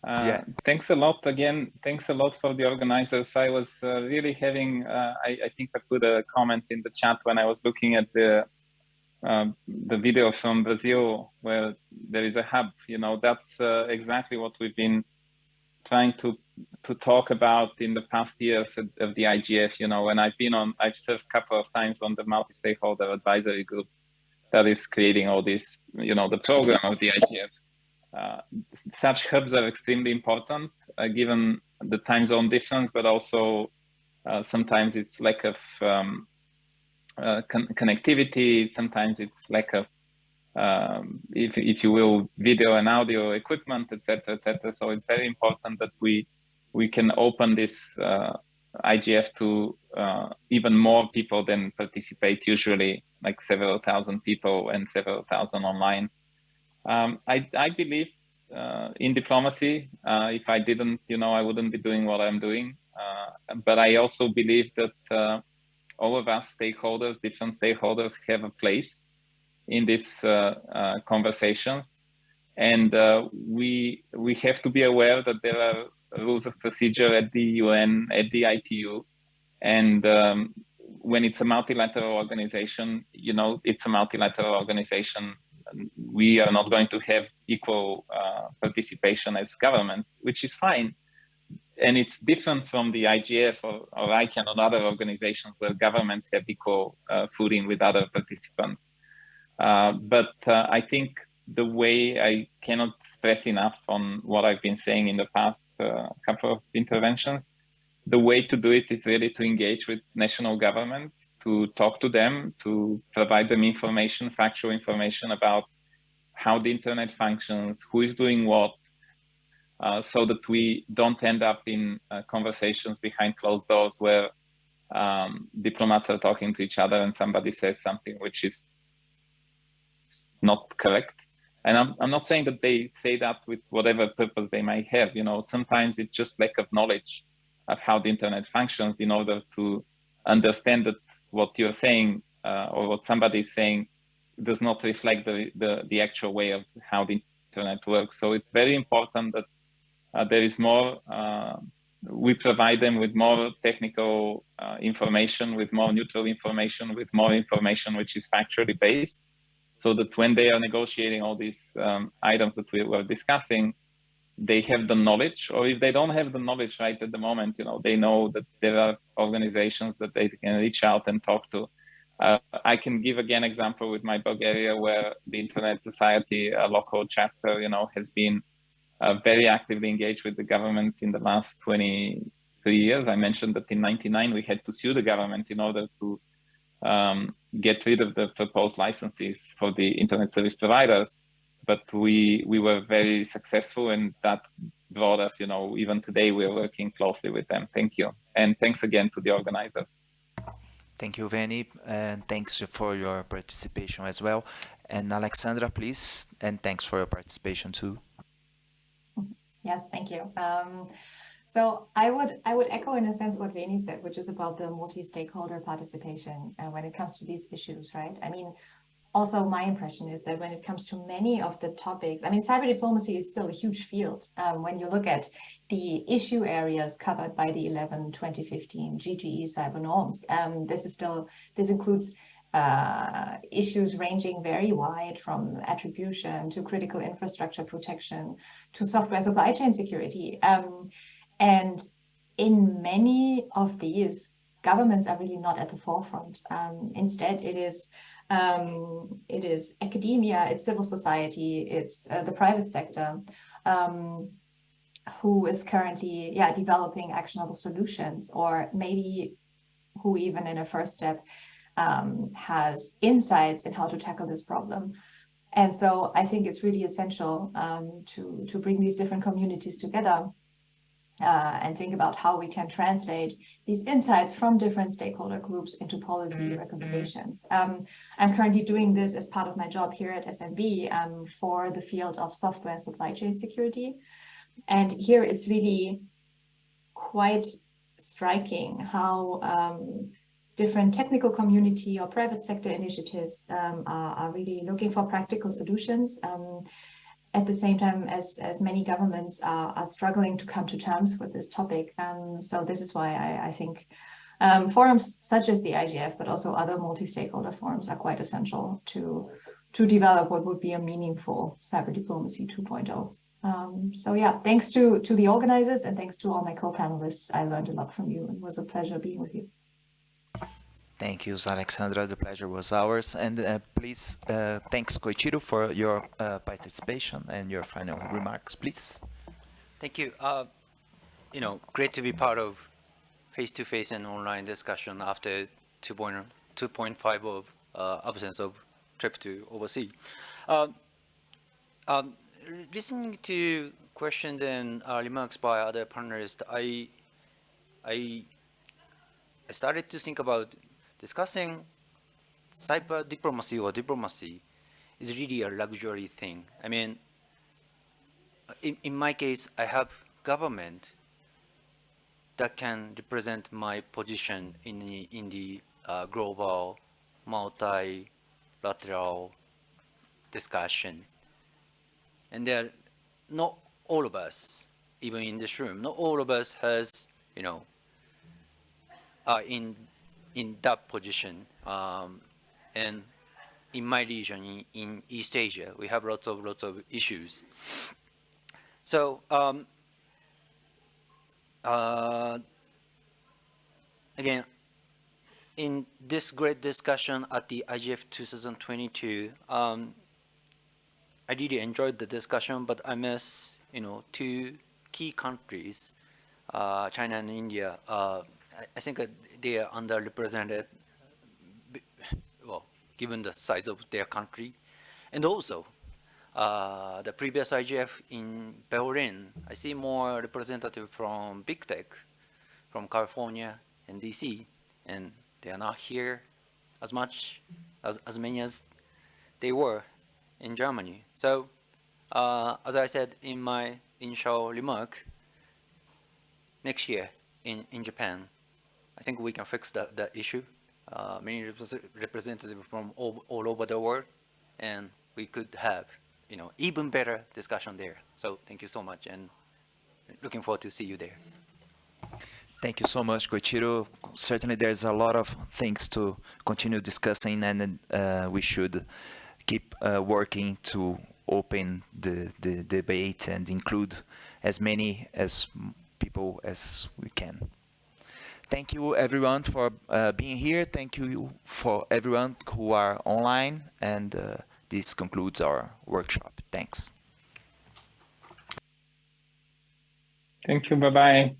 Uh, yeah. Thanks a lot again. Thanks a lot for the organizers. I was uh, really having. Uh, I, I think I put a comment in the chat when I was looking at the um, the video from Brazil where there is a hub. You know, that's uh, exactly what we've been trying to to talk about in the past years of, the IGF, you know, and I've been on, I've served a couple of times on the multi-stakeholder advisory group that is creating all this, you know, the program of the IGF. Uh, such hubs are extremely important uh, given the time zone difference, but also uh, sometimes it's lack of um, uh, con connectivity, sometimes it's lack of um, if, if you will, video and audio equipment, etc., etc. So it's very important that we we can open this uh, IGF to uh, even more people than participate usually, like several thousand people and several thousand online. Um, I, I believe uh, in diplomacy. Uh, if I didn't, you know, I wouldn't be doing what I'm doing. Uh, but I also believe that uh, all of us stakeholders, different stakeholders, have a place in these conversations, and we we have to be aware that there are rules of procedure at the UN, at the ITU, and um, when it's a multilateral organization, you know, it's a multilateral organization. We are not going to have equal uh, participation as governments, which is fine. And it's different from the IGF or, or ICANN or other organizations where governments have equal uh, footing with other participants. Uh, but uh, I think the way I cannot stress enough on what I've been saying in the past uh, couple of interventions, the way to do it is really to engage with national governments, to talk to them, to provide them information, factual information about how the internet functions, who is doing what, uh, so that we don't end up in uh, conversations behind closed doors where um, diplomats are talking to each other and somebody says something which is not correct. And I'm, I'm not saying that they say that with whatever purpose they might have, you know, sometimes it's just lack of knowledge of how the internet functions in order to understand that what you're saying uh, or what somebody is saying does not reflect the, the, the, actual way of how the internet works. So it's very important that uh, there is more, uh, we provide them with more technical uh, information, with more neutral information, with more information which is factually based, so that when they are negotiating all these um, items that we were discussing, they have the knowledge, or if they don't have the knowledge right at the moment, you know, they know that there are organizations that they can reach out and talk to. Uh, I can give again example with my Bulgaria, where the Internet Society, a local chapter, you know, has been uh, very actively engaged with the governments in the last 23 years. I mentioned that in 99 we had to sue the government in order to um, get rid of the proposed licenses for the internet service providers. But we we were very successful, and that brought us, you know, even today we are working closely with them. Thank you, and thanks again to the organizers. Thank you, Veni, and thanks for your participation as well. And Alexandra, please, and thanks for your participation too. Yes, thank you. Um, so I would I would echo in a sense what Veni said, which is about the multi-stakeholder participation uh, when it comes to these issues, right? I mean, also my impression is that when it comes to many of the topics, I mean, cyber diplomacy is still a huge field. Um, when you look at the issue areas covered by the 11 2015 GGE cyber norms, um, this is still, this includes uh, issues ranging very wide from attribution to critical infrastructure protection to software supply chain security. Um, and in many of these, governments are really not at the forefront. Um, instead, it is um, it is academia, it's civil society, it's uh, the private sector um, who is currently yeah developing actionable solutions, or maybe who even in a first step um, has insights in how to tackle this problem. And so I think it's really essential um, to to bring these different communities together uh, and think about how we can translate these insights from different stakeholder groups into policy mm -hmm. recommendations. Um, I'm currently doing this as part of my job here at SNV um, for the field of software supply chain security. And here it's really quite striking how um, different technical community or private sector initiatives um, are, are, really looking for practical solutions um, at the same time as, as many governments are, are struggling to come to terms with this topic. Um, so this is why I, I think um, forums such as the IGF, but also other multi-stakeholder forums are quite essential to, to develop what would be a meaningful cyber diplomacy 2.0. Um, so yeah, thanks to, to the organizers and thanks to all my co-panelists. I learned a lot from you and it was a pleasure being with you. Thank you, Alexandra. The pleasure was ours. And uh, please, uh, thanks, Koichiro, for your uh, participation and your final remarks, please. Thank you. Uh, you know, great to be part of face-to-face -face and online discussion after 2.5 of uh, absence of trip to overseas. Uh, um, listening to questions and remarks by other panelists, I, I I started to think about discussing cyber diplomacy or diplomacy is really a luxury thing. I mean, in, in my case, I have government that can represent my position in the, in the uh, global multilateral discussion. And there, not all of us, even in this room, not all of us has, you know, are in in that position. Um, and in my region, in, in East Asia, we have lots of lots of issues. So um, uh, again, in this great discussion at the IGF 2022, um, I really enjoyed the discussion, but I miss, you know, two key countries, uh, China and India. Uh, I, think they are underrepresented, well, given the size of their country. And also, uh, the previous IGF in Berlin, I see more representative from big tech, from California and DC, and they are not here as much, as, as many as they were in Germany. So, uh, as I said in my initial remark, next year in, in Japan, I think we can fix that, that issue. Uh, many repres- representatives from all, all over the world, and we could have, you know, even better discussion there. So thank you so much, and looking forward to see you there. Thank you so much, Koichiro. Certainly, there's a lot of things to continue discussing, and uh, we should keep uh, working to open the, the debate and include as many as people as we can. Thank you, everyone, for uh, being here. Thank you for everyone who are online, and uh, this concludes our workshop. Thanks. Thank you. Bye bye.